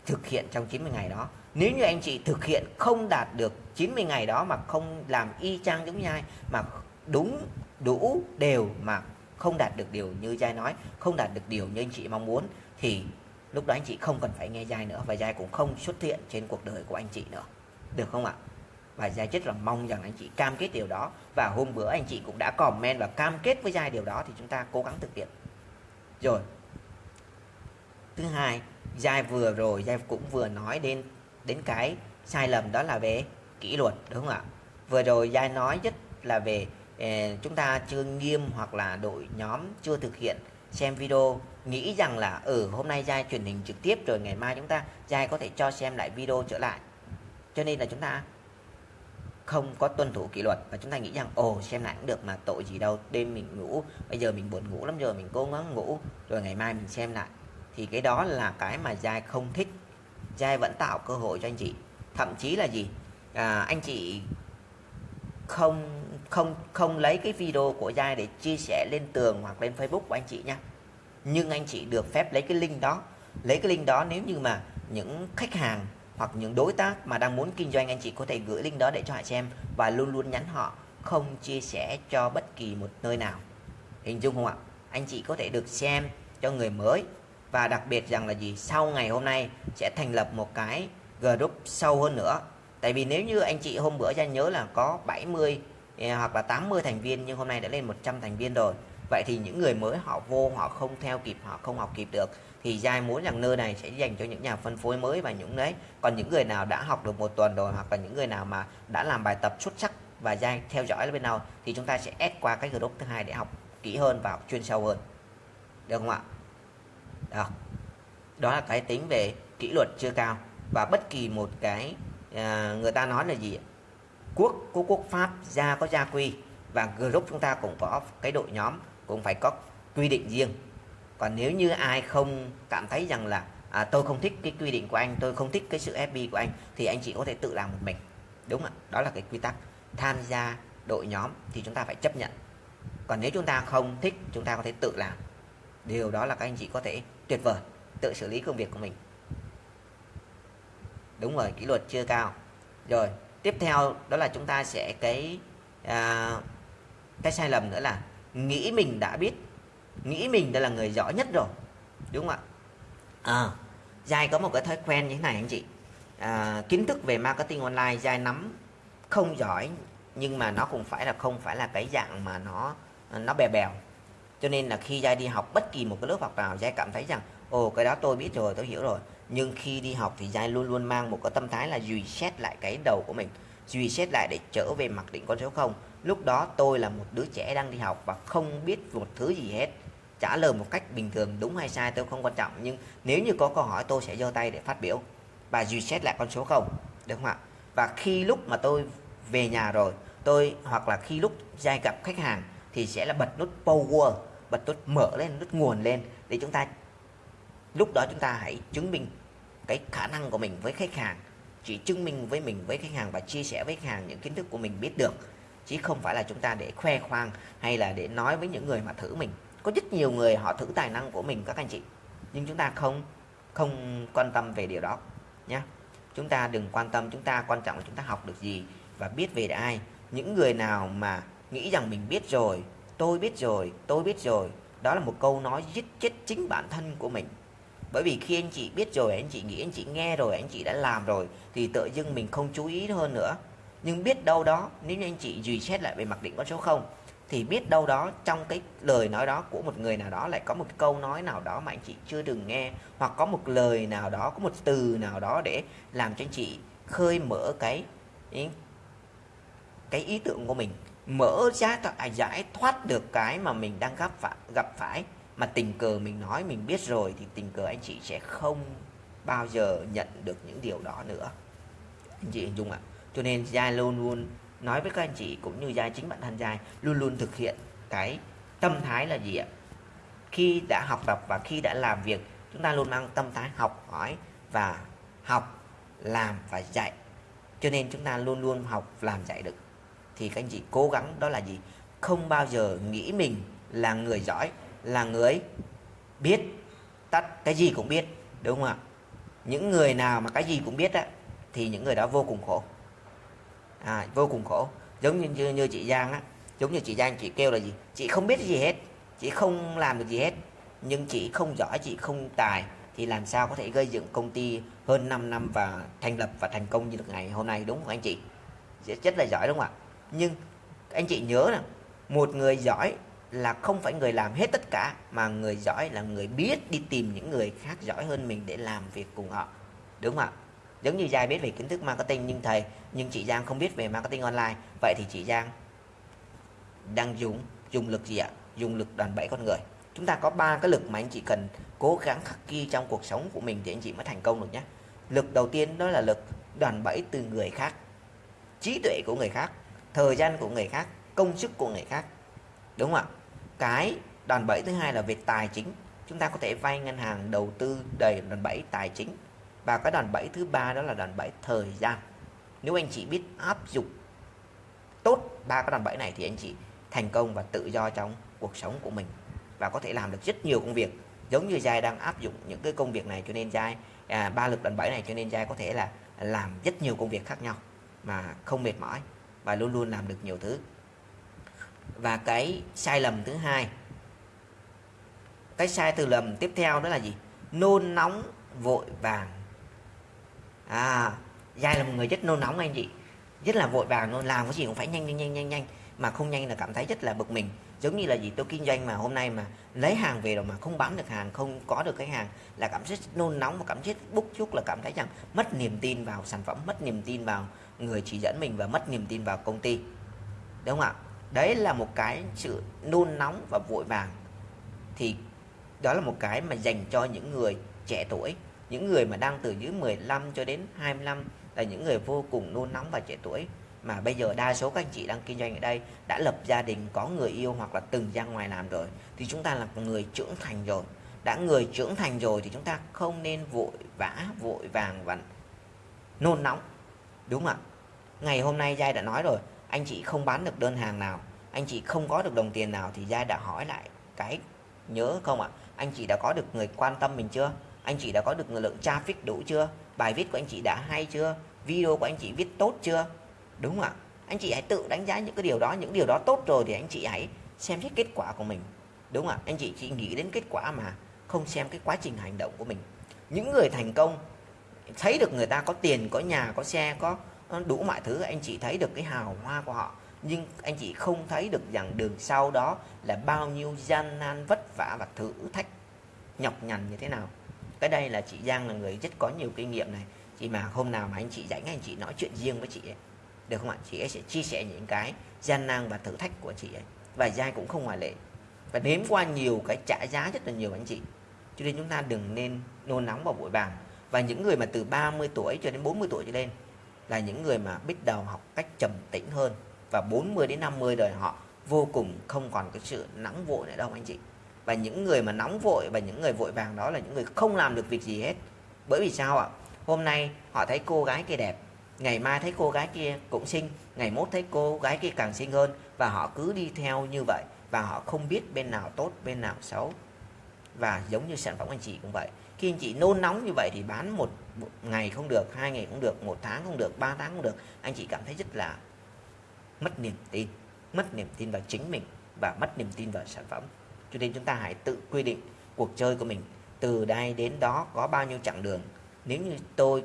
thực hiện trong 90 ngày đó nếu như anh chị thực hiện không đạt được 90 ngày đó mà không làm y chang giống Giai mà đúng, đủ đều mà không đạt được điều như Giai nói, không đạt được điều như anh chị mong muốn, thì lúc đó anh chị không cần phải nghe Giai nữa và Giai cũng không xuất hiện trên cuộc đời của anh chị nữa. Được không ạ? Và Giai rất là mong rằng anh chị cam kết điều đó. Và hôm bữa anh chị cũng đã comment và cam kết với Giai điều đó thì chúng ta cố gắng thực hiện. Rồi. Thứ hai, Giai vừa rồi, Giai cũng vừa nói đến đến cái sai lầm đó là về kỷ luật đúng không ạ? Vừa rồi Giai nói rất là về eh, chúng ta chưa nghiêm hoặc là đội nhóm chưa thực hiện xem video nghĩ rằng là ở ừ, hôm nay Giai truyền hình trực tiếp rồi ngày mai chúng ta Giai có thể cho xem lại video trở lại. Cho nên là chúng ta không có tuân thủ kỷ luật và chúng ta nghĩ rằng ồ xem lại cũng được mà tội gì đâu đêm mình ngủ bây giờ mình buồn ngủ lắm rồi mình cố gắng ngủ rồi ngày mai mình xem lại. Thì cái đó là cái mà giai không thích giai vẫn tạo cơ hội cho anh chị. Thậm chí là gì? À, anh chị không không không lấy cái video của giai để chia sẻ lên tường hoặc lên facebook của anh chị nha. Nhưng anh chị được phép lấy cái link đó. Lấy cái link đó nếu như mà những khách hàng hoặc những đối tác mà đang muốn kinh doanh anh chị có thể gửi link đó để cho họ xem và luôn luôn nhắn họ không chia sẻ cho bất kỳ một nơi nào. Hình dung không ạ? Anh chị có thể được xem cho người mới và đặc biệt rằng là gì? Sau ngày hôm nay sẽ thành lập một cái group sâu hơn nữa. Tại vì nếu như anh chị hôm bữa ra nhớ là có 70 à, hoặc là 80 thành viên, nhưng hôm nay đã lên 100 thành viên rồi. Vậy thì những người mới họ vô, họ không theo kịp, họ không học kịp được, thì giai muốn rằng nơi này sẽ dành cho những nhà phân phối mới và những đấy. Còn những người nào đã học được một tuần rồi, hoặc là những người nào mà đã làm bài tập xuất sắc và giai theo dõi bên nào, thì chúng ta sẽ ép qua cái group thứ hai để học kỹ hơn và học chuyên sâu hơn. Được không ạ? Đó. Đó là cái tính về kỷ luật chưa cao. Và bất kỳ một cái à, người ta nói là gì quốc có quốc pháp gia có gia quy. Và group chúng ta cũng có cái đội nhóm cũng phải có quy định riêng. Còn nếu như ai không cảm thấy rằng là à, tôi không thích cái quy định của anh tôi không thích cái sự FB của anh thì anh chỉ có thể tự làm một mình. Đúng ạ? Đó là cái quy tắc. Tham gia đội nhóm thì chúng ta phải chấp nhận. Còn nếu chúng ta không thích chúng ta có thể tự làm. Điều đó là các anh chị có thể tuyệt vời tự xử lý công việc của mình. Đúng rồi kỷ luật chưa cao. Rồi tiếp theo đó là chúng ta sẽ cái à, cái sai lầm nữa là nghĩ mình đã biết. Nghĩ mình đã là người giỏi nhất rồi đúng không ạ? À, Giai có một cái thói quen như thế này anh chị. À, kiến thức về marketing online Giai nắm không giỏi nhưng mà nó cũng phải là không phải là cái dạng mà nó nó bè bèo cho nên là khi Giai đi học, bất kỳ một cái lớp học nào, Giai cảm thấy rằng, ồ, cái đó tôi biết rồi, tôi hiểu rồi. Nhưng khi đi học thì Giai luôn luôn mang một cái tâm thái là dùy xét lại cái đầu của mình dùy xét lại để trở về mặc định con số không. Lúc đó tôi là một đứa trẻ đang đi học và không biết một thứ gì hết. Trả lời một cách bình thường, đúng hay sai tôi không quan trọng, nhưng nếu như có câu hỏi, tôi sẽ giơ tay để phát biểu. Và reset lại con số không, được không ạ? Và khi lúc mà tôi về nhà rồi, tôi hoặc là khi lúc giai gặp khách hàng thì sẽ là bật nút power, bật nút mở lên, nút nguồn lên để chúng ta, lúc đó chúng ta hãy chứng minh cái khả năng của mình với khách hàng. Chỉ chứng minh với mình, với khách hàng và chia sẻ với khách hàng những kiến thức của mình biết được. Chứ không phải là chúng ta để khoe khoang hay là để nói với những người mà thử mình. Có rất nhiều người họ thử tài năng của mình, các anh chị. Nhưng chúng ta không không quan tâm về điều đó nhé chúng ta đừng quan tâm, chúng ta quan trọng là chúng ta học được gì và biết về ai. Những người nào mà nghĩ rằng mình biết rồi, tôi biết rồi, tôi biết rồi. Đó là một câu nói giết chết chính bản thân của mình. Bởi vì khi anh chị biết rồi, anh chị nghĩ, anh chị nghe rồi, anh chị đã làm rồi, thì tự dưng mình không chú ý hơn nữa. Nhưng biết đâu đó, nếu như anh chị duy xét lại về mặc định con số không, thì biết đâu đó trong cái lời nói đó của một người nào đó lại có một câu nói nào đó mà anh chị chưa từng nghe, hoặc có một lời nào đó, có một từ nào đó để làm cho anh chị khơi mở cái cái ý tưởng của mình mở ra à, giải thoát được cái mà mình đang gặp phải gặp phải. Mà tình cờ mình nói mình biết rồi thì tình cờ anh chị sẽ không bao giờ nhận được những điều đó nữa. Anh chị hình dung ạ. Cho nên Giai luôn luôn nói với các anh chị cũng như giai chính bản thân giai luôn luôn thực hiện cái tâm thái là gì ạ? Khi đã học tập và khi đã làm việc chúng ta luôn mang tâm thái học hỏi và học làm và dạy. Cho nên chúng ta luôn luôn học làm dạy được thì các anh chị cố gắng đó là gì? Không bao giờ nghĩ mình là người giỏi là người biết tất cái gì cũng biết đúng không ạ? Những người nào mà cái gì cũng biết á thì những người đó vô cùng khổ. À, vô cùng khổ. Giống như, như như chị Giang á giống như chị Giang chị kêu là gì? Chị không biết gì hết chị không làm được gì hết. Nhưng chị không giỏi chị không tài thì làm sao có thể gây dựng công ty hơn 5 năm và thành lập và thành công như được ngày hôm nay đúng không anh chị? Rất là giỏi đúng không ạ? Nhưng anh chị nhớ là một người giỏi là không phải người làm hết tất cả, mà người giỏi là người biết đi tìm những người khác giỏi hơn mình để làm việc cùng họ. Đúng không ạ? Giống như Giang biết về kiến thức marketing, nhưng thầy, nhưng chị Giang không biết về marketing online. Vậy thì chị Giang đang dùng dùng lực gì ạ? Dùng lực đoàn bảy con người. Chúng ta có ba cái lực mà anh chị cần cố gắng khắc ghi trong cuộc sống của mình thì anh chị mới thành công được nhé. Lực đầu tiên đó là lực đoàn bẫy từ người khác, trí tuệ của người khác thời gian của người khác công sức của người khác đúng không ạ? Cái đòn bẩy thứ hai là về tài chính. Chúng ta có thể vay ngân hàng đầu tư đầy đòn bẩy tài chính. Và cái đòn bẩy thứ ba đó là đòn bẩy thời gian. Nếu anh chị biết áp dụng tốt ba cái đòn bẩy này thì anh chị thành công và tự do trong cuộc sống của mình. Và có thể làm được rất nhiều công việc. Giống như giai đang áp dụng những cái công việc này cho nên giai à, ba lực đòn bẩy này cho nên giai có thể là làm rất nhiều công việc khác nhau mà không mệt mỏi và luôn luôn làm được nhiều thứ. Và cái sai lầm thứ hai, cái sai từ lầm tiếp theo đó là gì? Nôn nóng vội vàng. À giai là một người rất nôn nóng anh chị. Rất là vội vàng luôn, làm cái gì cũng phải nhanh nhanh nhanh nhanh nhanh, mà không nhanh là cảm thấy rất là bực mình giống như là gì, tôi kinh doanh mà, hôm nay mà lấy hàng về rồi mà không bán được hàng, không có được cái hàng, là cảm giác nôn nóng và cảm giác bức chút là cảm thấy rằng mất niềm tin vào sản phẩm, mất niềm tin vào người chỉ dẫn mình và mất niềm tin vào công ty. Đúng không ạ? Đấy là một cái sự nôn nóng và vội vàng. Thì đó là một cái mà dành cho những người trẻ tuổi, những người mà đang từ dưới 15 cho đến 25 là những người vô cùng nôn nóng và trẻ tuổi mà bây giờ đa số các anh chị đang kinh doanh ở đây đã lập gia đình, có người yêu hoặc là từng ra ngoài làm rồi, thì chúng ta là người trưởng thành rồi. Đã người trưởng thành rồi thì chúng ta không nên vội vã, vội vàng và nôn nóng, đúng không ạ? Ngày hôm nay giai đã nói rồi, anh chị không bán được đơn hàng nào, anh chị không có được đồng tiền nào thì giai đã hỏi lại cái nhớ không ạ? Anh chị đã có được người quan tâm mình chưa? Anh chị đã có được lượng traffic đủ chưa? Bài viết của anh chị đã hay chưa? Video của anh chị viết tốt chưa? Đúng không ạ? Anh chị hãy tự đánh giá những cái điều đó, những điều đó tốt rồi thì anh chị hãy xem xét kết quả của mình. Đúng không ạ? Anh chị chỉ nghĩ đến kết quả mà, không xem cái quá trình hành động của mình. Những người thành công, thấy được người ta có tiền, có nhà, có xe, có ờ, đủ mọi thứ, anh chị thấy được cái hào hoa của họ. Nhưng anh chị không thấy được rằng đường sau đó là bao nhiêu gian nan vất vả và thử thách, nhọc nhằn như thế nào. Cái đây là chị Giang là người rất có nhiều kinh nghiệm này. Chị mà hôm nào mà anh chị rảnh, anh chị nói chuyện riêng với chị ấy được không ạ? Chị ấy sẽ chia sẻ những cái gian nan và thử thách của chị ấy. Và giai cũng không ngoại lệ. Và nếm qua nhiều cái trả giá rất là nhiều anh chị. Cho nên chúng ta đừng nên nôn nóng và vội vàng. Và những người mà từ 30 tuổi cho đến 40 tuổi trở lên là những người mà biết đầu học cách trầm tĩnh hơn. Và 40 đến 50 đời họ vô cùng không còn cái sự nóng vội nữa đâu, anh chị. Và những người mà nóng vội và những người vội vàng đó là những người không làm được việc gì hết. Bởi vì sao ạ? Hôm nay họ thấy cô gái kia đẹp ngày mai thấy cô gái kia cũng xinh ngày mốt thấy cô gái kia càng xinh hơn và họ cứ đi theo như vậy và họ không biết bên nào tốt bên nào xấu. Và giống như sản phẩm anh chị cũng vậy. Khi anh chị nôn nóng như vậy thì bán một, một ngày không được hai ngày cũng được một tháng không được ba tháng không được anh chị cảm thấy rất là mất niềm tin mất niềm tin vào chính mình và mất niềm tin vào sản phẩm. Cho nên chúng ta hãy tự quy định cuộc chơi của mình từ đây đến đó có bao nhiêu chặng đường. Nếu như tôi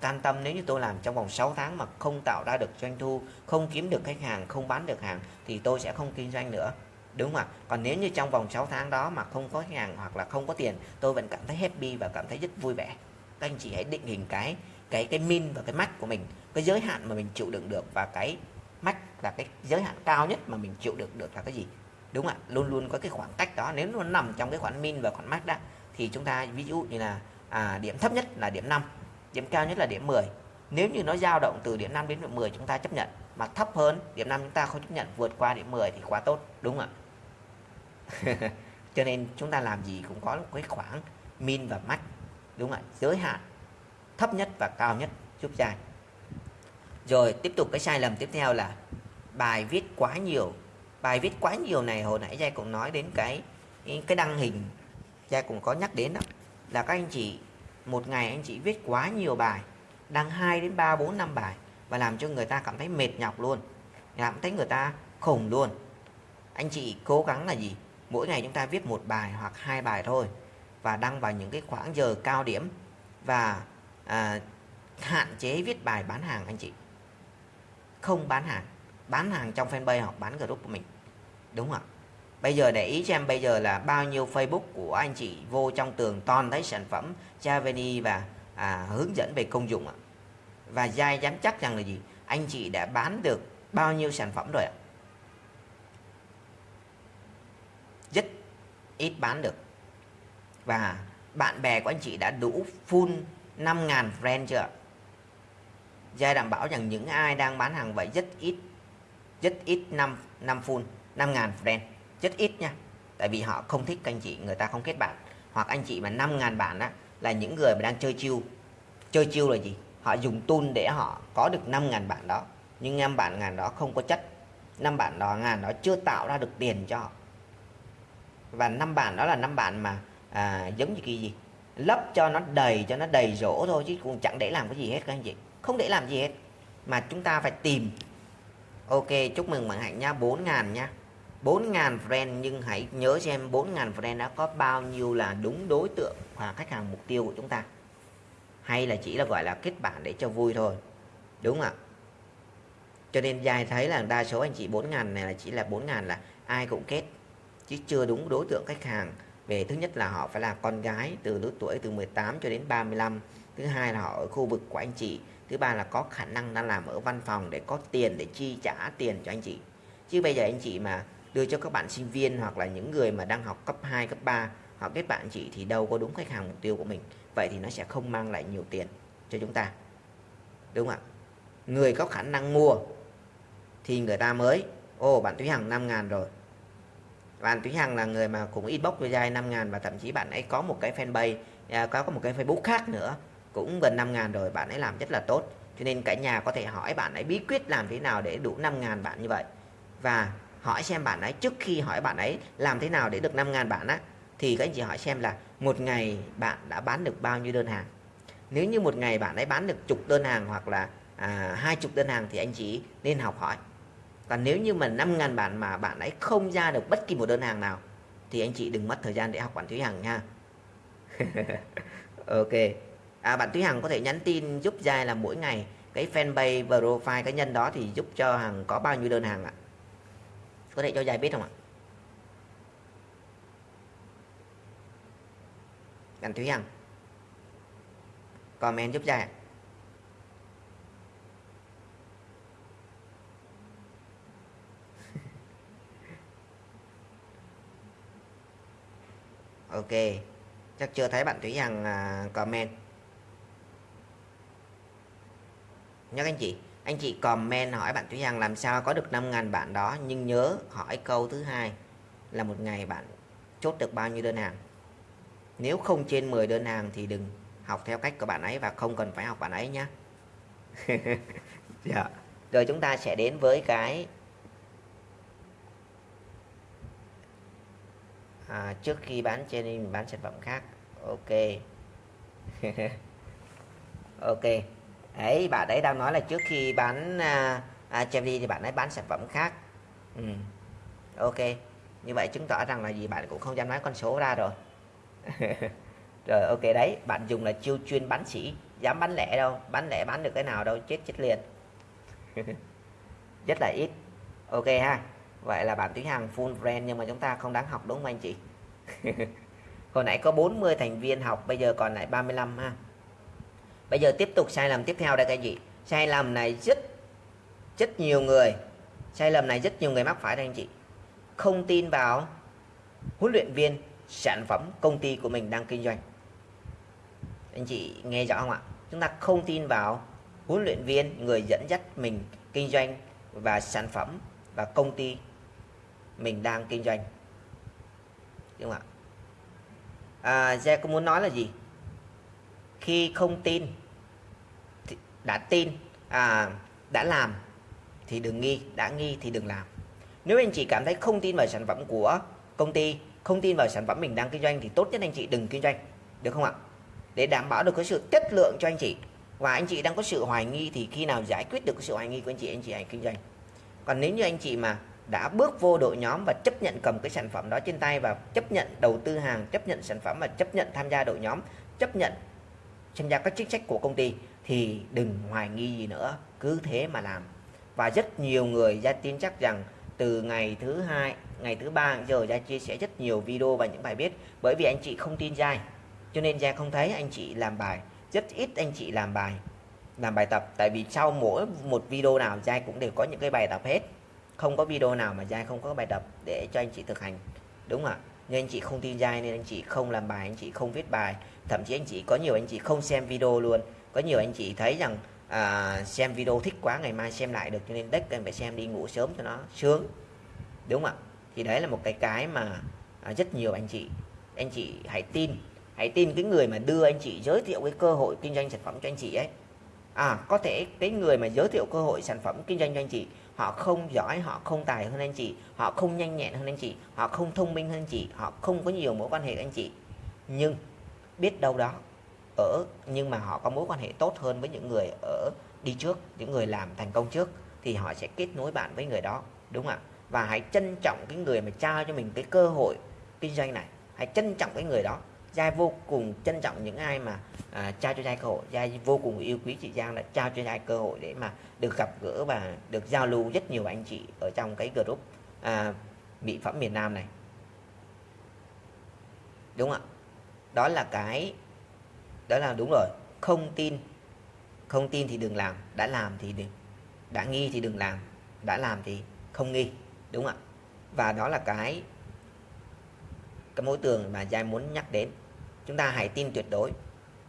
can tâm nếu như tôi làm trong vòng 6 tháng mà không tạo ra được doanh thu không kiếm được khách hàng không bán được hàng thì tôi sẽ không kinh doanh nữa. Đúng không ạ? Còn nếu như trong vòng 6 tháng đó mà không có khách hàng hoặc là không có tiền tôi vẫn cảm thấy happy và cảm thấy rất vui vẻ. Các anh chị hãy định hình cái cái cái min và cái max của mình cái giới hạn mà mình chịu đựng được và cái max là cái giới hạn cao nhất mà mình chịu đựng được là cái gì? Đúng không ạ? Luôn luôn có cái khoảng cách đó nếu nó nằm trong cái khoản min và khoản max đó thì chúng ta ví dụ như là à, điểm thấp nhất là điểm 5 điểm cao nhất là điểm 10 nếu như nó dao động từ điểm 5 đến điểm 10 chúng ta chấp nhận, mà thấp hơn điểm 5 chúng ta không chấp nhận, vượt qua điểm 10 thì quá tốt, đúng không ạ? Cho nên chúng ta làm gì cũng có một cái khoảng min và max, đúng không ạ? Giới hạn thấp nhất và cao nhất, giúp dài rồi, tiếp tục cái sai lầm tiếp theo là bài viết quá nhiều. Bài viết quá nhiều này hồi nãy Giai cũng nói đến cái cái đăng hình Giai cũng có nhắc đến đó, là các anh chị một ngày anh chị viết quá nhiều bài đăng 2 đến 3 4 5 bài và làm cho người ta cảm thấy mệt nhọc luôn làm thấy người ta khủng luôn. Anh chị cố gắng là gì? Mỗi ngày chúng ta viết một bài hoặc hai bài thôi và đăng vào những cái khoảng giờ cao điểm và à, hạn chế viết bài bán hàng anh chị. Không bán hàng bán hàng trong fanpage hoặc bán group của mình. Đúng không ạ? Bây giờ để ý cho em bây giờ là bao nhiêu facebook của anh chị vô trong tường toàn thấy sản phẩm Javeni và à, hướng dẫn về công dụng ạ. Và giai dám chắc rằng là gì? Anh chị đã bán được bao nhiêu sản phẩm rồi ạ? Rất ít bán được. Và bạn bè của anh chị đã đủ full 5.000 friend chưa ạ? Giai đảm bảo rằng những ai đang bán hàng vậy rất ít rất ít năm năm full 5.000 friend rất ít nha. Tại vì họ không thích anh chị người ta không kết bạn. Hoặc anh chị mà 5.000 bạn đó là những người mà đang chơi chiêu. Chơi chiêu là gì? Họ dùng tool để họ có được 5.000 bạn đó. Nhưng năm bạn ngàn đó không có chất. Năm bạn đó ngàn đó chưa tạo ra được tiền cho họ. Và năm bạn đó là năm bạn mà à, giống như cái gì? Lấp cho nó đầy cho nó đầy rỗ thôi chứ cũng chẳng để làm cái gì hết các anh chị. Không để làm gì hết. Mà chúng ta phải tìm. Ok chúc mừng bạn hạnh nha. 4 ngàn nha. 4.000 friend, nhưng hãy nhớ xem 4.000 friend đã có bao nhiêu là đúng đối tượng và khách hàng mục tiêu của chúng ta. Hay là chỉ là, gọi là, kết bạn để cho vui thôi, đúng ạ? Cho nên dài thấy là đa số anh chị 4.000 này là chỉ là 4.000 là ai cũng kết, chứ chưa đúng đối tượng khách hàng. Về thứ nhất là họ phải là con gái từ lứa tuổi từ 18 cho đến 35 thứ hai là họ ở khu vực của anh chị, thứ ba là có khả năng đang làm ở văn phòng để có tiền để chi trả tiền cho anh chị. Chứ bây giờ anh chị mà đưa cho các bạn sinh viên hoặc là những người mà đang học cấp 2, cấp 3 họ kết bạn chị thì đâu có đúng khách hàng mục tiêu của mình. Vậy thì nó sẽ không mang lại nhiều tiền cho chúng ta. Đúng không ạ? Người có khả năng mua thì người ta mới ô bạn Thúy Hằng 5 ngàn rồi. Bạn Thúy Hằng là người mà cũng inbox với dài 5 ngàn và thậm chí bạn ấy có một cái fanpage à, có một cái Facebook khác nữa cũng gần 5 ngàn rồi bạn ấy làm rất là tốt. Cho nên cả nhà có thể hỏi bạn ấy bí quyết làm thế nào để đủ 5 ngàn bạn như vậy. Và hỏi xem bạn ấy trước khi hỏi bạn ấy làm thế nào để được 5 ngàn bạn á thì các anh chị hỏi xem là một ngày bạn đã bán được bao nhiêu đơn hàng. Nếu như một ngày bạn ấy bán được chục đơn hàng hoặc là à, hai chục đơn hàng thì anh chị nên học hỏi. Còn nếu như mà 5 ngàn bạn mà bạn ấy không ra được bất kỳ một đơn hàng nào thì anh chị đừng mất thời gian để học bạn Thúy Hằng nha. Ok. À, bạn Thúy Hằng có thể nhắn tin giúp Giai là mỗi ngày cái fanpage profile cá nhân đó thì giúp cho Hằng có bao nhiêu đơn hàng ạ? Có thể cho dài biết không ạ? Bạn Thúy Hằng. Comment giúp dài ok, chắc chưa thấy bạn Thúy Hằng à, comment. Nhớ anh chị anh chị comment hỏi bạn Thúy Hằng làm sao có được 5.000 bạn đó nhưng nhớ hỏi câu thứ hai là một ngày bạn chốt được bao nhiêu đơn hàng. Nếu không trên 10 đơn hàng thì đừng học theo cách của bạn ấy và không cần phải học bạn ấy nhé dạ. rồi chúng ta sẽ đến với cái à, trước khi bán trên mình bán sản phẩm khác. Ok. Ok ấy bạn ấy đang nói là trước khi bán à, à, thì bạn ấy bán sản phẩm khác. Ừ. ok như vậy chứng tỏ rằng là gì? Bạn cũng không dám nói con số ra rồi. Rồi ok đấy. Bạn dùng là chiêu chuyên bán sỉ dám bán lẻ đâu. Bán lẻ bán được cái nào đâu chết chết liền. Rất là ít. Ok ha. Vậy là bạn Thúy hàng full brand nhưng mà chúng ta không đáng học đúng không anh chị? Hồi nãy có 40 thành viên học bây giờ còn lại 35 ha bây giờ tiếp tục sai lầm tiếp theo đây thưa anh chị. Sai lầm này rất rất nhiều người sai lầm này rất nhiều người mắc phải đây anh chị. Không tin vào huấn luyện viên sản phẩm công ty của mình đang kinh doanh. Anh chị nghe rõ không ạ? Chúng ta không tin vào huấn luyện viên người dẫn dắt mình kinh doanh và sản phẩm và công ty mình đang kinh doanh. Đúng không ạ? À, Gia có muốn nói là gì? Khi không tin đã tin à, đã làm thì đừng nghi đã nghi thì đừng làm. Nếu anh chị cảm thấy không tin vào sản phẩm của công ty không tin vào sản phẩm mình đang kinh doanh thì tốt nhất anh chị đừng kinh doanh được không ạ? Để đảm bảo được cái sự chất lượng cho anh chị. Và anh chị đang có sự hoài nghi thì khi nào giải quyết được cái sự hoài nghi của anh chị anh chị hãy kinh doanh. Còn nếu như anh chị mà đã bước vô đội nhóm và chấp nhận cầm cái sản phẩm đó trên tay và chấp nhận đầu tư hàng chấp nhận sản phẩm và chấp nhận tham gia đội nhóm chấp nhận tham gia các chính sách của công ty thì đừng hoài nghi gì nữa, cứ thế mà làm. Và rất nhiều người ra tin chắc rằng từ ngày thứ hai, ngày thứ ba giờ ra chia sẻ rất nhiều video và những bài viết bởi vì anh chị không tin dai cho nên ra không thấy anh chị làm bài. Rất ít anh chị làm bài làm bài tập. Tại vì sau mỗi một video nào Giai cũng đều có những cái bài tập hết. Không có video nào mà Giai không có bài tập để cho anh chị thực hành. Đúng không ạ? Nhưng anh chị không tin Giai nên anh chị không làm bài, anh chị không viết bài. Thậm chí anh chị có nhiều anh chị không xem video luôn có nhiều anh chị thấy rằng à, xem video thích quá ngày mai xem lại được cho nên đất em phải xem đi ngủ sớm cho nó sướng. Đúng không ạ? Thì đấy là một cái cái mà à, rất nhiều anh chị anh chị hãy tin hãy tin cái người mà đưa anh chị giới thiệu cái cơ hội kinh doanh sản phẩm cho anh chị ấy. À có thể cái người mà giới thiệu cơ hội sản phẩm kinh doanh cho anh chị họ không giỏi họ không tài hơn anh chị họ không nhanh nhẹn hơn anh chị họ không thông minh hơn anh chị họ không có nhiều mối quan hệ anh chị. Nhưng biết đâu đó ở nhưng mà họ có mối quan hệ tốt hơn với những người ở đi trước những người làm thành công trước thì họ sẽ kết nối bạn với người đó đúng không ạ? Và hãy trân trọng cái người mà trao cho mình cái cơ hội kinh doanh này. Hãy trân trọng cái người đó. Giai vô cùng trân trọng những ai mà à, trao cho Giai cơ hội. Giai vô cùng yêu quý chị Giang đã trao cho Giai cơ hội để mà được gặp gỡ và được giao lưu rất nhiều anh chị ở trong cái group à, mỹ phẩm miền Nam này. Đúng không ạ? Đó là cái đó là đúng rồi. Không tin. Không tin thì đừng làm. Đã làm thì đừng. Đã nghi thì đừng làm. Đã làm thì không nghi. Đúng không ạ? Và đó là cái cái mối tường mà Giai muốn nhắc đến. Chúng ta hãy tin tuyệt đối.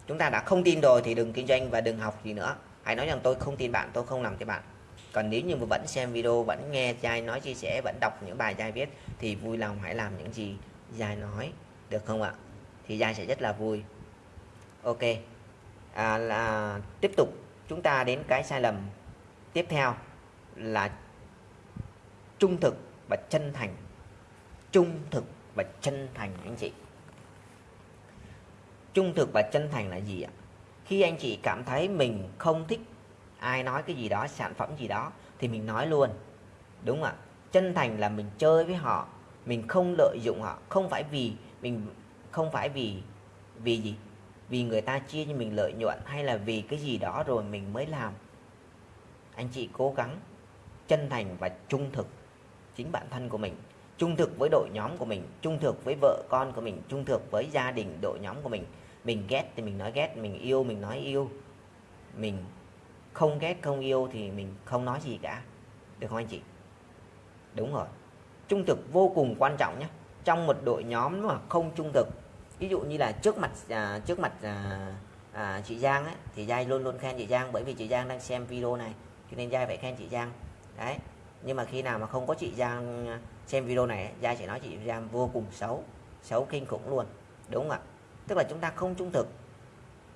Chúng ta đã không tin rồi thì đừng kinh doanh và đừng học gì nữa. Hãy nói rằng tôi không tin bạn, tôi không làm cho bạn. Còn nếu như mà vẫn xem video, vẫn nghe Giai nói chia sẻ, vẫn đọc những bài Giai viết, thì vui lòng hãy làm những gì Giai nói. Được không ạ? Thì Giai sẽ rất là vui ok. À, là tiếp tục. Chúng ta đến cái sai lầm tiếp theo là trung thực và chân thành. Trung thực và chân thành anh chị. Trung thực và chân thành là gì ạ? Khi anh chị cảm thấy mình không thích ai nói cái gì đó sản phẩm gì đó thì mình nói luôn. Đúng không ạ? Chân thành là mình chơi với họ mình không lợi dụng họ. Không phải vì mình không phải vì vì gì? Vì người ta chia cho mình lợi nhuận hay là vì cái gì đó rồi mình mới làm. Anh chị cố gắng chân thành và trung thực chính bản thân của mình, trung thực với đội nhóm của mình, trung thực với vợ con của mình, trung thực với gia đình đội nhóm của mình. Mình ghét thì mình nói ghét, mình yêu, mình nói yêu. Mình không ghét, không yêu thì mình không nói gì cả. Được không anh chị? Đúng rồi. Trung thực vô cùng quan trọng nhé. Trong một đội nhóm mà không trung thực ví dụ như là trước mặt à, trước mặt à, à, chị Giang ấy, thì Giai luôn luôn khen chị Giang bởi vì chị Giang đang xem video này cho nên Giai phải khen chị Giang. Đấy nhưng mà khi nào mà không có chị Giang à, xem video này Giai sẽ nói chị Giang vô cùng xấu xấu kinh khủng luôn đúng không ạ? Tức là chúng ta không trung thực.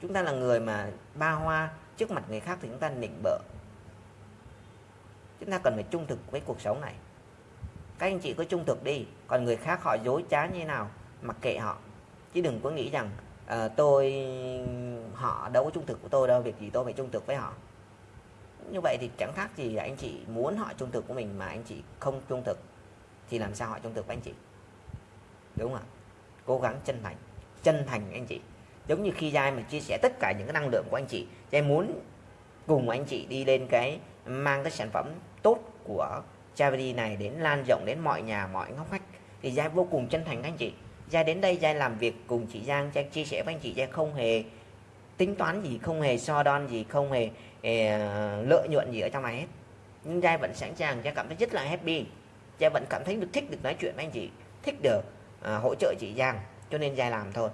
Chúng ta là người mà ba hoa trước mặt người khác thì chúng ta nịnh bợ. Chúng ta cần phải trung thực với cuộc sống này. Các anh chị cứ trung thực đi còn người khác họ dối trá như thế nào mặc kệ họ chứ đừng có nghĩ rằng uh, tôi họ đâu có trung thực của tôi đâu việc gì tôi phải trung thực với họ. Như vậy thì chẳng khác gì anh chị muốn họ trung thực của mình mà anh chị không trung thực thì làm sao họ trung thực với anh chị? Đúng không ạ? Cố gắng chân thành chân thành anh chị. Giống như khi Giai mà chia sẻ tất cả những cái năng lượng của anh chị Giai muốn cùng anh chị đi lên cái mang cái sản phẩm tốt của Charity này đến lan rộng đến mọi nhà mọi ngóc ngách thì Giai vô cùng chân thành anh chị. Giai đến đây Giai làm việc cùng chị Giang Giai chia sẻ với anh chị Giai không hề tính toán gì không hề so đon gì không hề eh, lợi nhuận gì ở trong này hết. Nhưng Giai vẫn sẵn sàng Giai cảm thấy rất là happy. Giai vẫn cảm thấy được thích được nói chuyện với anh chị thích được uh, hỗ trợ chị Giang. Cho nên Giai làm thôi.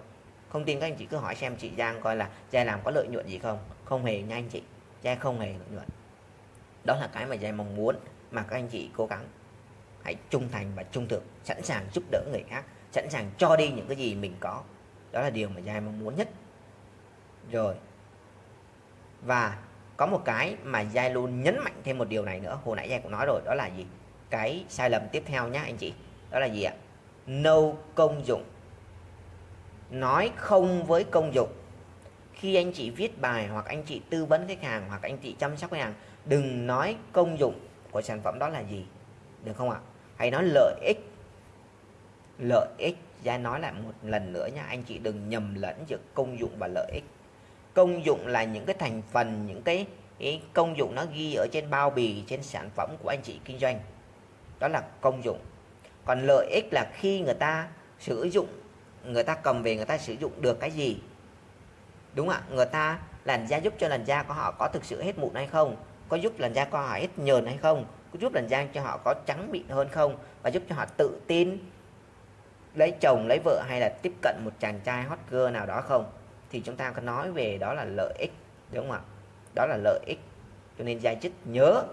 Không tin các anh chị cứ hỏi xem chị Giang coi là Giai làm có lợi nhuận gì không. Không hề nha anh chị. Giai không hề lợi nhuận. Đó là cái mà Giai mong muốn mà các anh chị cố gắng hãy trung thành và trung thực sẵn sàng giúp đỡ người khác sẵn sàng cho đi những cái gì mình có. Đó là điều mà giai mong muốn nhất. Rồi. Và có một cái mà giai luôn nhấn mạnh thêm một điều này nữa. Hồi nãy giai cũng nói rồi, đó là gì? Cái sai lầm tiếp theo nhá, anh chị. Đó là gì ạ? No công dụng. Nói không với công dụng. Khi anh chị viết bài hoặc anh chị tư vấn khách hàng hoặc anh chị chăm sóc khách hàng, đừng nói công dụng của sản phẩm đó là gì. Được không ạ? Hãy nói lợi ích lợi ích. Gia nói lại một lần nữa nha anh chị đừng nhầm lẫn giữa công dụng và lợi ích. Công dụng là những cái thành phần những cái, cái công dụng nó ghi ở trên bao bì trên sản phẩm của anh chị kinh doanh. Đó là công dụng. Còn lợi ích là khi người ta sử dụng người ta cầm về người ta sử dụng được cái gì. Đúng ạ? Người ta làn da giúp cho làn da của họ có thực sự hết mụn hay không? Có giúp làn da của họ hết nhờn hay không? Có giúp làn da cho họ có trắng mịn hơn không? Và giúp cho họ tự tin lấy chồng, lấy vợ hay là tiếp cận một chàng trai hot girl nào đó không? Thì chúng ta có nói về đó là lợi ích, đúng không ạ? Đó là lợi ích. Cho nên gia chức nhớ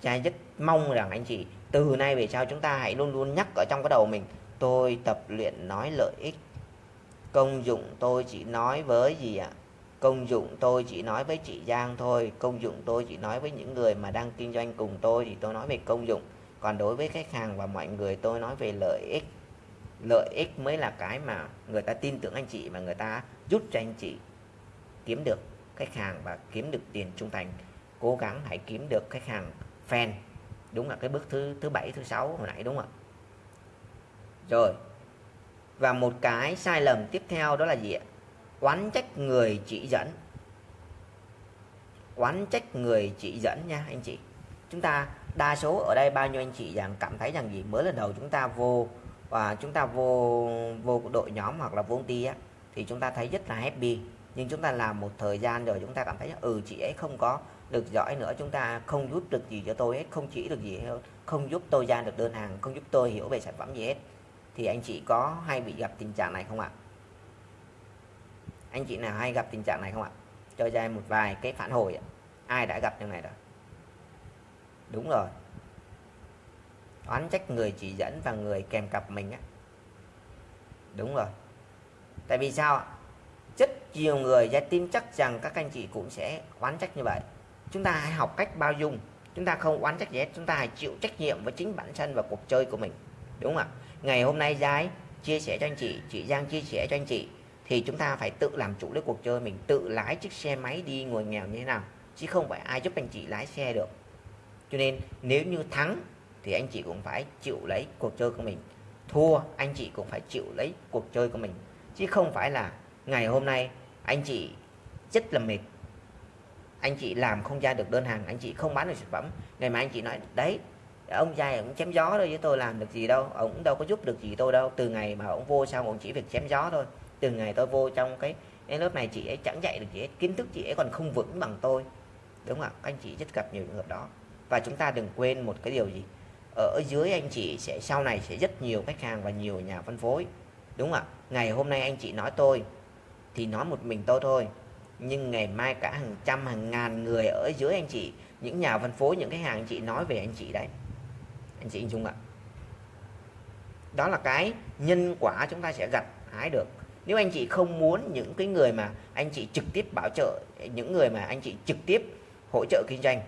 gia chức mong rằng anh chị từ nay về sau chúng ta hãy luôn luôn nhắc ở trong cái đầu mình, tôi tập luyện nói lợi ích. Công dụng tôi chỉ nói với gì ạ? Công dụng tôi chỉ nói với chị Giang thôi. Công dụng tôi chỉ nói với những người mà đang kinh doanh cùng tôi thì tôi nói về công dụng còn đối với khách hàng và mọi người, tôi nói về lợi ích. Lợi ích mới là cái mà người ta tin tưởng anh chị và người ta giúp cho anh chị kiếm được khách hàng và kiếm được tiền trung thành. Cố gắng hãy kiếm được khách hàng fan, đúng là cái bước thứ thứ bảy, thứ sáu hồi nãy, đúng không ạ? Rồi, và một cái sai lầm tiếp theo đó là gì ạ? Oán trách người chỉ dẫn. Oán trách người chỉ dẫn nha anh chị. Chúng ta đa số ở đây bao nhiêu anh chị rằng cảm thấy rằng gì? Mới lần đầu chúng ta vô và chúng ta vô vô đội nhóm hoặc là vô công ty á, thì chúng ta thấy rất là happy. Nhưng chúng ta làm một thời gian rồi chúng ta cảm thấy ừ chị ấy không có được giỏi nữa, chúng ta không giúp được gì cho tôi hết, không chỉ được gì hết, không giúp tôi ra được đơn hàng, không giúp tôi hiểu về sản phẩm gì hết. Thì anh chị có hay bị gặp tình trạng này không ạ? Anh chị nào hay gặp tình trạng này không ạ? Cho ra một vài cái phản hồi ai đã gặp như này rồi? Đúng rồi. Oán trách người chỉ dẫn và người kèm cặp mình á. Đúng rồi. Tại vì sao rất nhiều người ra tin chắc rằng các anh chị cũng sẽ oán trách như vậy. Chúng ta hãy học cách bao dung. Chúng ta không oán trách gì hết. Chúng ta hãy chịu trách nhiệm với chính bản thân và cuộc chơi của mình. Đúng không ạ? Ngày hôm nay giai chia sẻ cho anh chị chị Giang chia sẻ cho anh chị, thì chúng ta phải tự làm chủ lấy cuộc chơi mình, tự lái chiếc xe máy đi ngồi nghèo như thế nào, chứ không phải ai giúp anh chị lái xe được cho nên nếu như thắng thì anh chị cũng phải chịu lấy cuộc chơi của mình. Thua anh chị cũng phải chịu lấy cuộc chơi của mình. Chứ không phải là ngày hôm nay anh chị rất là mệt anh chị làm không ra được đơn hàng anh chị không bán được sản phẩm. Ngày mai anh chị nói đấy ông trai cũng chém gió thôi với tôi làm được gì đâu ông đâu có giúp được gì tôi đâu. Từ ngày mà ông vô xong ông chỉ việc chém gió thôi. Từ ngày tôi vô trong cái, cái lớp này chị ấy chẳng dạy được gì hết kiến thức chị ấy còn không vững bằng tôi. Đúng không ạ? Anh chị rất gặp nhiều trường hợp đó và chúng ta đừng quên một cái điều gì? Ở dưới anh chị sẽ, sau này sẽ rất nhiều khách hàng và nhiều nhà phân phối, đúng không ạ? Ngày hôm nay anh chị nói tôi thì nói một mình tôi thôi. Nhưng ngày mai cả hàng trăm, hàng ngàn người ở dưới anh chị, những nhà phân phối, những cái hàng anh chị nói về anh chị đấy. Anh chị dung ạ. Đó là cái nhân quả chúng ta sẽ gặt hái được. Nếu anh chị không muốn những cái người mà anh chị trực tiếp bảo trợ, những người mà anh chị trực tiếp hỗ trợ kinh doanh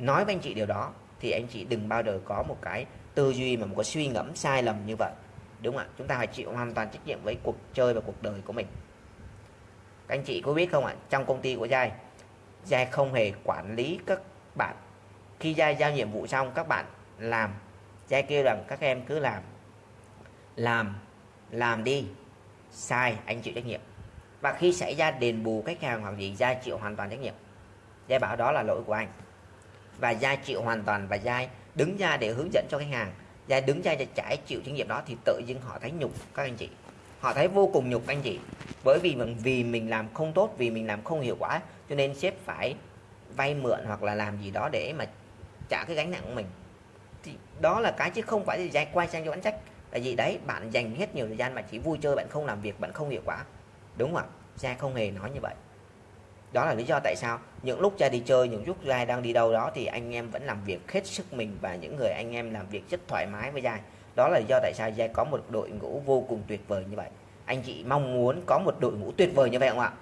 nói với anh chị điều đó, thì anh chị đừng bao giờ có một cái tư duy mà một cái suy ngẫm sai lầm như vậy. Đúng không ạ? Chúng ta phải chịu hoàn toàn trách nhiệm với cuộc chơi và cuộc đời của mình. Các anh chị có biết không ạ? Trong công ty của giai giai không hề quản lý các bạn. Khi giai giao nhiệm vụ xong, các bạn làm. Giai kêu rằng, các em cứ làm. Làm làm đi. Sai, anh chịu trách nhiệm. Và khi xảy ra đền bù khách hàng hoặc gì, giai chịu hoàn toàn trách nhiệm. Giai bảo, đó là lỗi của anh và gia chịu hoàn toàn và gia đứng ra để hướng dẫn cho khách hàng. Gia đứng ra để trải chịu trách nhiệm đó thì tự dưng họ thấy nhục các anh chị. Họ thấy vô cùng nhục anh chị. Bởi vì mình vì mình làm không tốt, vì mình làm không hiệu quả, cho nên sếp phải vay mượn hoặc là làm gì đó để mà trả cái gánh nặng của mình. Thì đó là cái chứ không phải là giai quay sang cho bán trách. Là gì đấy, bạn dành hết nhiều thời gian mà chỉ vui chơi, bạn không làm việc, bạn không hiệu quả. Đúng không ạ? Giai không hề nói như vậy đó là lý do tại sao những lúc ra đi chơi, những lúc giai đang đi đâu đó thì anh em vẫn làm việc hết sức mình và những người anh em làm việc rất thoải mái với giai. Đó là lý do tại sao giai có một đội ngũ vô cùng tuyệt vời như vậy. Anh chị mong muốn có một đội ngũ tuyệt vời như vậy không ạ?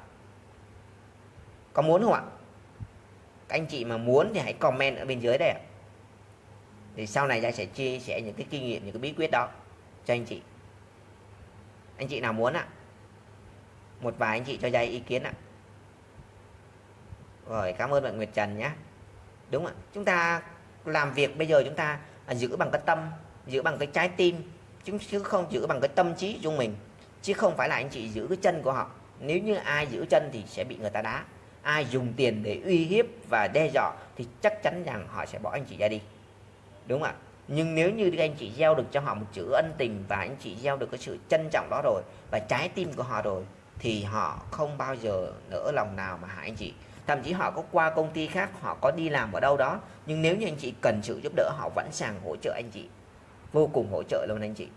Có muốn không ạ? Các anh chị mà muốn thì hãy comment ở bên dưới đây ạ. Thì sau này giai sẽ chia sẻ những cái kinh nghiệm, những cái bí quyết đó cho anh chị. Anh chị nào muốn ạ? Một vài anh chị cho giai ý kiến ạ rồi, cảm ơn bạn Nguyệt Trần nhé. Đúng ạ, chúng ta làm việc bây giờ chúng ta à, giữ bằng cái tâm, giữ bằng cái trái tim, chứ không giữ bằng cái tâm trí của mình. Chứ không phải là anh chị giữ cái chân của họ. Nếu như ai giữ chân thì sẽ bị người ta đá. Ai dùng tiền để uy hiếp và đe dọa thì chắc chắn rằng họ sẽ bỏ anh chị ra đi. Đúng không ạ. Nhưng nếu như anh chị gieo được cho họ một chữ ân tình và anh chị gieo được cái sự trân trọng đó rồi và trái tim của họ rồi, thì họ không bao giờ nỡ lòng nào mà hại anh chị thậm chí họ có qua công ty khác họ có đi làm ở đâu đó. Nhưng nếu như anh chị cần sự giúp đỡ họ vẫn sàng hỗ trợ anh chị. Vô cùng hỗ trợ luôn anh chị.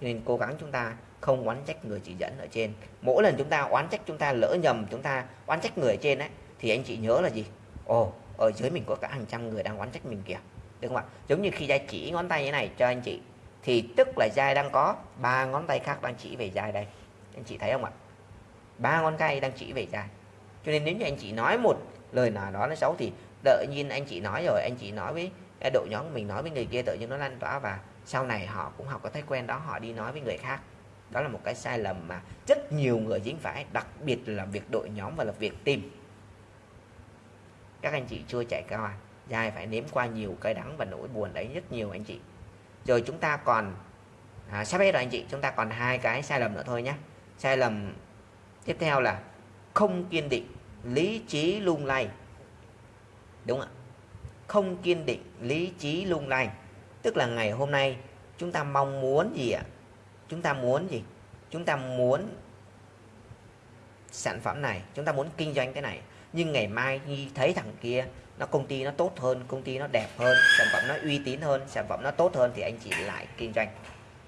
Nên cố gắng chúng ta không oán trách người chỉ dẫn ở trên. Mỗi lần chúng ta oán trách chúng ta lỡ nhầm chúng ta oán trách người ở trên ấy, thì anh chị nhớ là gì? Ồ ở dưới mình có cả hàng trăm người đang oán trách mình kìa. Được không ạ? Giống như khi giai chỉ ngón tay như này cho anh chị thì tức là giai đang có ba ngón tay khác đang chỉ về giai đây. Anh chị thấy không ạ? Ba ngón tay đang chỉ về giai cho nên nếu như anh chị nói một lời nào đó nó xấu thì đợi nhiên anh chị nói rồi anh chị nói với đội nhóm mình nói với người kia tự nhiên nó lan tỏa và sau này họ cũng học có thói quen đó họ đi nói với người khác. Đó là một cái sai lầm mà rất nhiều người dính phải đặc biệt là việc đội nhóm và là việc tìm các anh chị chưa chạy qua dài phải nếm qua nhiều cái đắng và nỗi buồn đấy rất nhiều anh chị. Rồi chúng ta còn à, sắp hết rồi anh chị chúng ta còn hai cái sai lầm nữa thôi nhé. Sai lầm tiếp theo là không kiên định lý trí lung lay. Đúng không ạ. Không kiên định lý trí lung lay. Tức là ngày hôm nay chúng ta mong muốn gì ạ? Chúng ta muốn gì? Chúng ta muốn sản phẩm này, chúng ta muốn kinh doanh cái này. Nhưng ngày mai khi thấy thằng kia, nó công ty nó tốt hơn, công ty nó đẹp hơn, sản phẩm nó uy tín hơn, sản phẩm nó tốt hơn thì anh chị lại kinh doanh.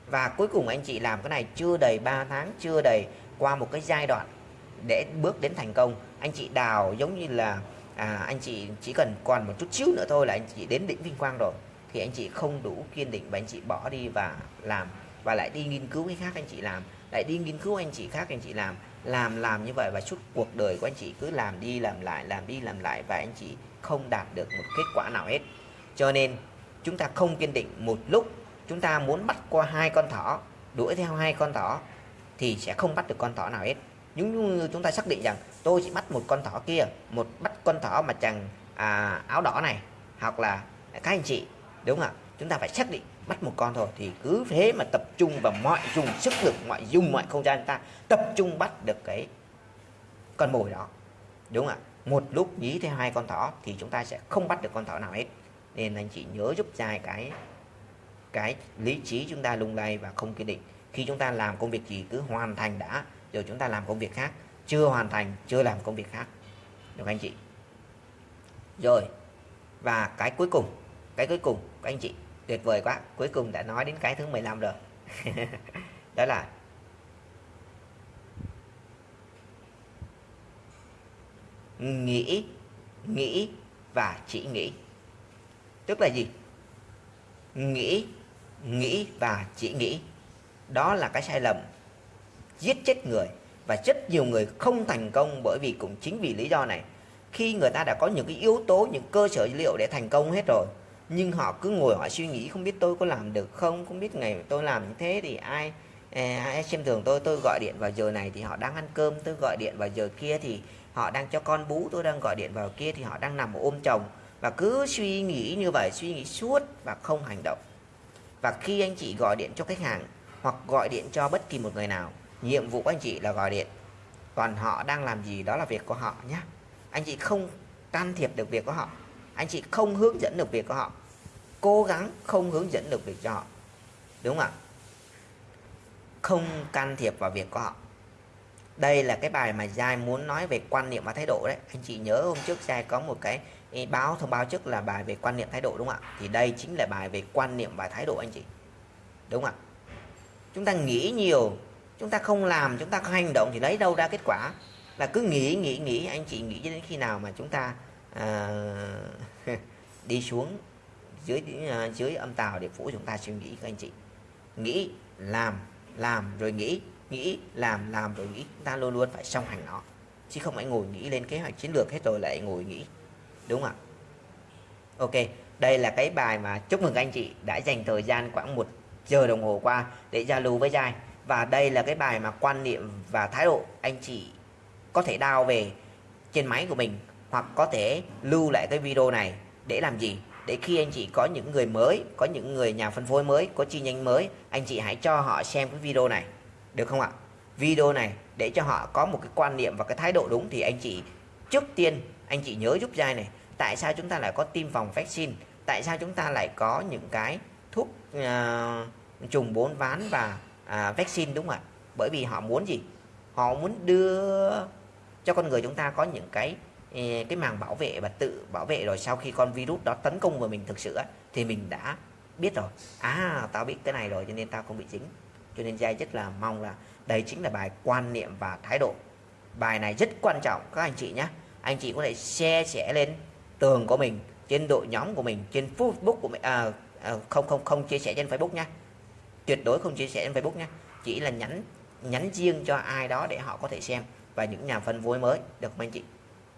Và cuối cùng anh chị làm cái này chưa đầy 3 tháng, chưa đầy qua một cái giai đoạn để bước đến thành công. Anh chị đào giống như là à, anh chị chỉ cần còn một chút xíu nữa thôi là anh chị đến đỉnh vinh quang rồi. Thì anh chị không đủ kiên định và anh chị bỏ đi và làm và lại đi nghiên cứu cái khác anh chị làm. Lại đi nghiên cứu anh chị khác anh chị làm. Làm làm như vậy và suốt cuộc đời của anh chị cứ làm đi làm lại làm đi làm lại và anh chị không đạt được một kết quả nào hết. Cho nên chúng ta không kiên định một lúc. Chúng ta muốn bắt qua hai con thỏ đuổi theo hai con thỏ thì sẽ không bắt được con thỏ nào hết nhưng như chúng ta xác định rằng tôi chỉ bắt một con thỏ kia một bắt con thỏ mà chàng à, áo đỏ này hoặc là các anh chị đúng không ạ? Chúng ta phải xác định bắt một con thôi thì cứ thế mà tập trung vào mọi dùng sức lực mọi dùng mọi không gian ta tập trung bắt được cái con mồi đó đúng không ạ? Một lúc dí theo hai con thỏ thì chúng ta sẽ không bắt được con thỏ nào hết. Nên anh chị nhớ giúp dài cái cái lý trí chúng ta lung lay và không kiên định. Khi chúng ta làm công việc gì cứ hoàn thành đã rồi chúng ta làm công việc khác, chưa hoàn thành, chưa làm công việc khác. Được anh chị? Rồi, và cái cuối cùng, cái cuối cùng các anh chị, tuyệt vời quá, cuối cùng đã nói đến cái thứ 15 rồi. Đó là nghĩ nghĩ và chỉ nghĩ. Tức là gì? Nghĩ nghĩ và chỉ nghĩ. Đó là cái sai lầm giết chết người. Và rất nhiều người không thành công bởi vì cũng chính vì lý do này. Khi người ta đã có những cái yếu tố, những cơ sở dữ liệu để thành công hết rồi, nhưng họ cứ ngồi họ suy nghĩ, không biết tôi có làm được không không biết ngày tôi làm như thế thì ai à, ai xem thường tôi tôi gọi điện vào giờ này thì họ đang ăn cơm, tôi gọi điện vào giờ kia thì họ đang cho con bú, tôi đang gọi điện vào kia thì họ đang nằm ôm chồng. Và cứ suy nghĩ như vậy, suy nghĩ suốt và không hành động. Và khi anh chị gọi điện cho khách hàng hoặc gọi điện cho bất kỳ một người nào nhiệm vụ của anh chị là gọi điện. Còn họ đang làm gì đó là việc của họ nhé. Anh chị không can thiệp được việc của họ. Anh chị không hướng dẫn được việc của họ. Cố gắng không hướng dẫn được việc cho họ. Đúng không ạ? Không can thiệp vào việc của họ. Đây là cái bài mà Giai muốn nói về quan niệm và thái độ đấy. Anh chị nhớ hôm trước Giai có một cái báo, thông báo trước là bài về quan niệm thái độ đúng không ạ? Thì đây chính là bài về quan niệm và thái độ anh chị. Đúng không ạ? Chúng ta nghĩ nhiều chúng ta không làm chúng ta không hành động thì lấy đâu ra kết quả? Là cứ nghĩ nghĩ nghĩ anh chị nghĩ cho đến khi nào mà chúng ta uh, đi xuống dưới uh, dưới âm tàu để phủ chúng ta suy nghĩ các anh chị. Nghĩ làm làm rồi nghĩ nghĩ làm làm rồi nghĩ. Chúng ta luôn luôn phải song hành nó chứ không phải ngồi nghĩ lên kế hoạch chiến lược hết rồi lại ngồi nghĩ. Đúng không ạ? Ok đây là cái bài mà chúc mừng anh chị đã dành thời gian khoảng một giờ đồng hồ qua để giao lưu với Giai và đây là cái bài mà quan niệm và thái độ anh chị có thể đào về trên máy của mình hoặc có thể lưu lại cái video này để làm gì? Để khi anh chị có những người mới có những người nhà phân phối mới có chi nhánh mới anh chị hãy cho họ xem cái video này. Được không ạ? Video này để cho họ có một cái quan niệm và cái thái độ đúng thì anh chị trước tiên anh chị nhớ giúp Giai này tại sao chúng ta lại có tiêm phòng vaccine? Tại sao chúng ta lại có những cái thuốc uh, trùng bốn ván và à, vaccine đúng không ạ? Bởi vì họ muốn gì? Họ muốn đưa cho con người chúng ta có những cái ờ, cái màng bảo vệ và tự bảo vệ rồi sau khi con virus đó tấn công vào mình thực sự thì mình đã biết rồi. À tao biết cái này rồi cho nên tao không bị dính. Cho nên giai rất là mong là đây chính là bài quan niệm và thái độ. Bài này rất quan trọng các anh chị nhé anh chị có thể share sẻ lên tường của mình trên đội nhóm của mình trên Facebook của mình à, à, không không không chia sẻ trên Facebook nhé tuyệt đối không chia sẻ trên Facebook nha. Chỉ là nhắn nhắn riêng cho ai đó để họ có thể xem và những nhà phân phối mới được không anh chị.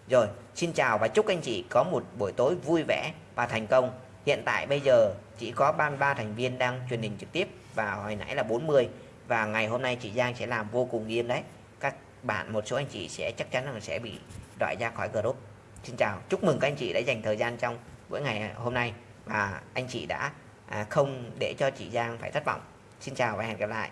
Rồi, xin chào và chúc anh chị có một buổi tối vui vẻ và thành công. Hiện tại bây giờ chỉ có 33 thành viên đang truyền hình trực tiếp và hồi nãy là 40 và ngày hôm nay chị Giang sẽ làm vô cùng nghiêm đấy. Các bạn, một số anh chị sẽ chắc chắn là sẽ bị loại ra khỏi group. Xin chào, chúc mừng các anh chị đã dành thời gian trong buổi ngày hôm nay và anh chị đã à, không để cho chị Giang phải thất vọng. Xin chào và hẹn gặp lại.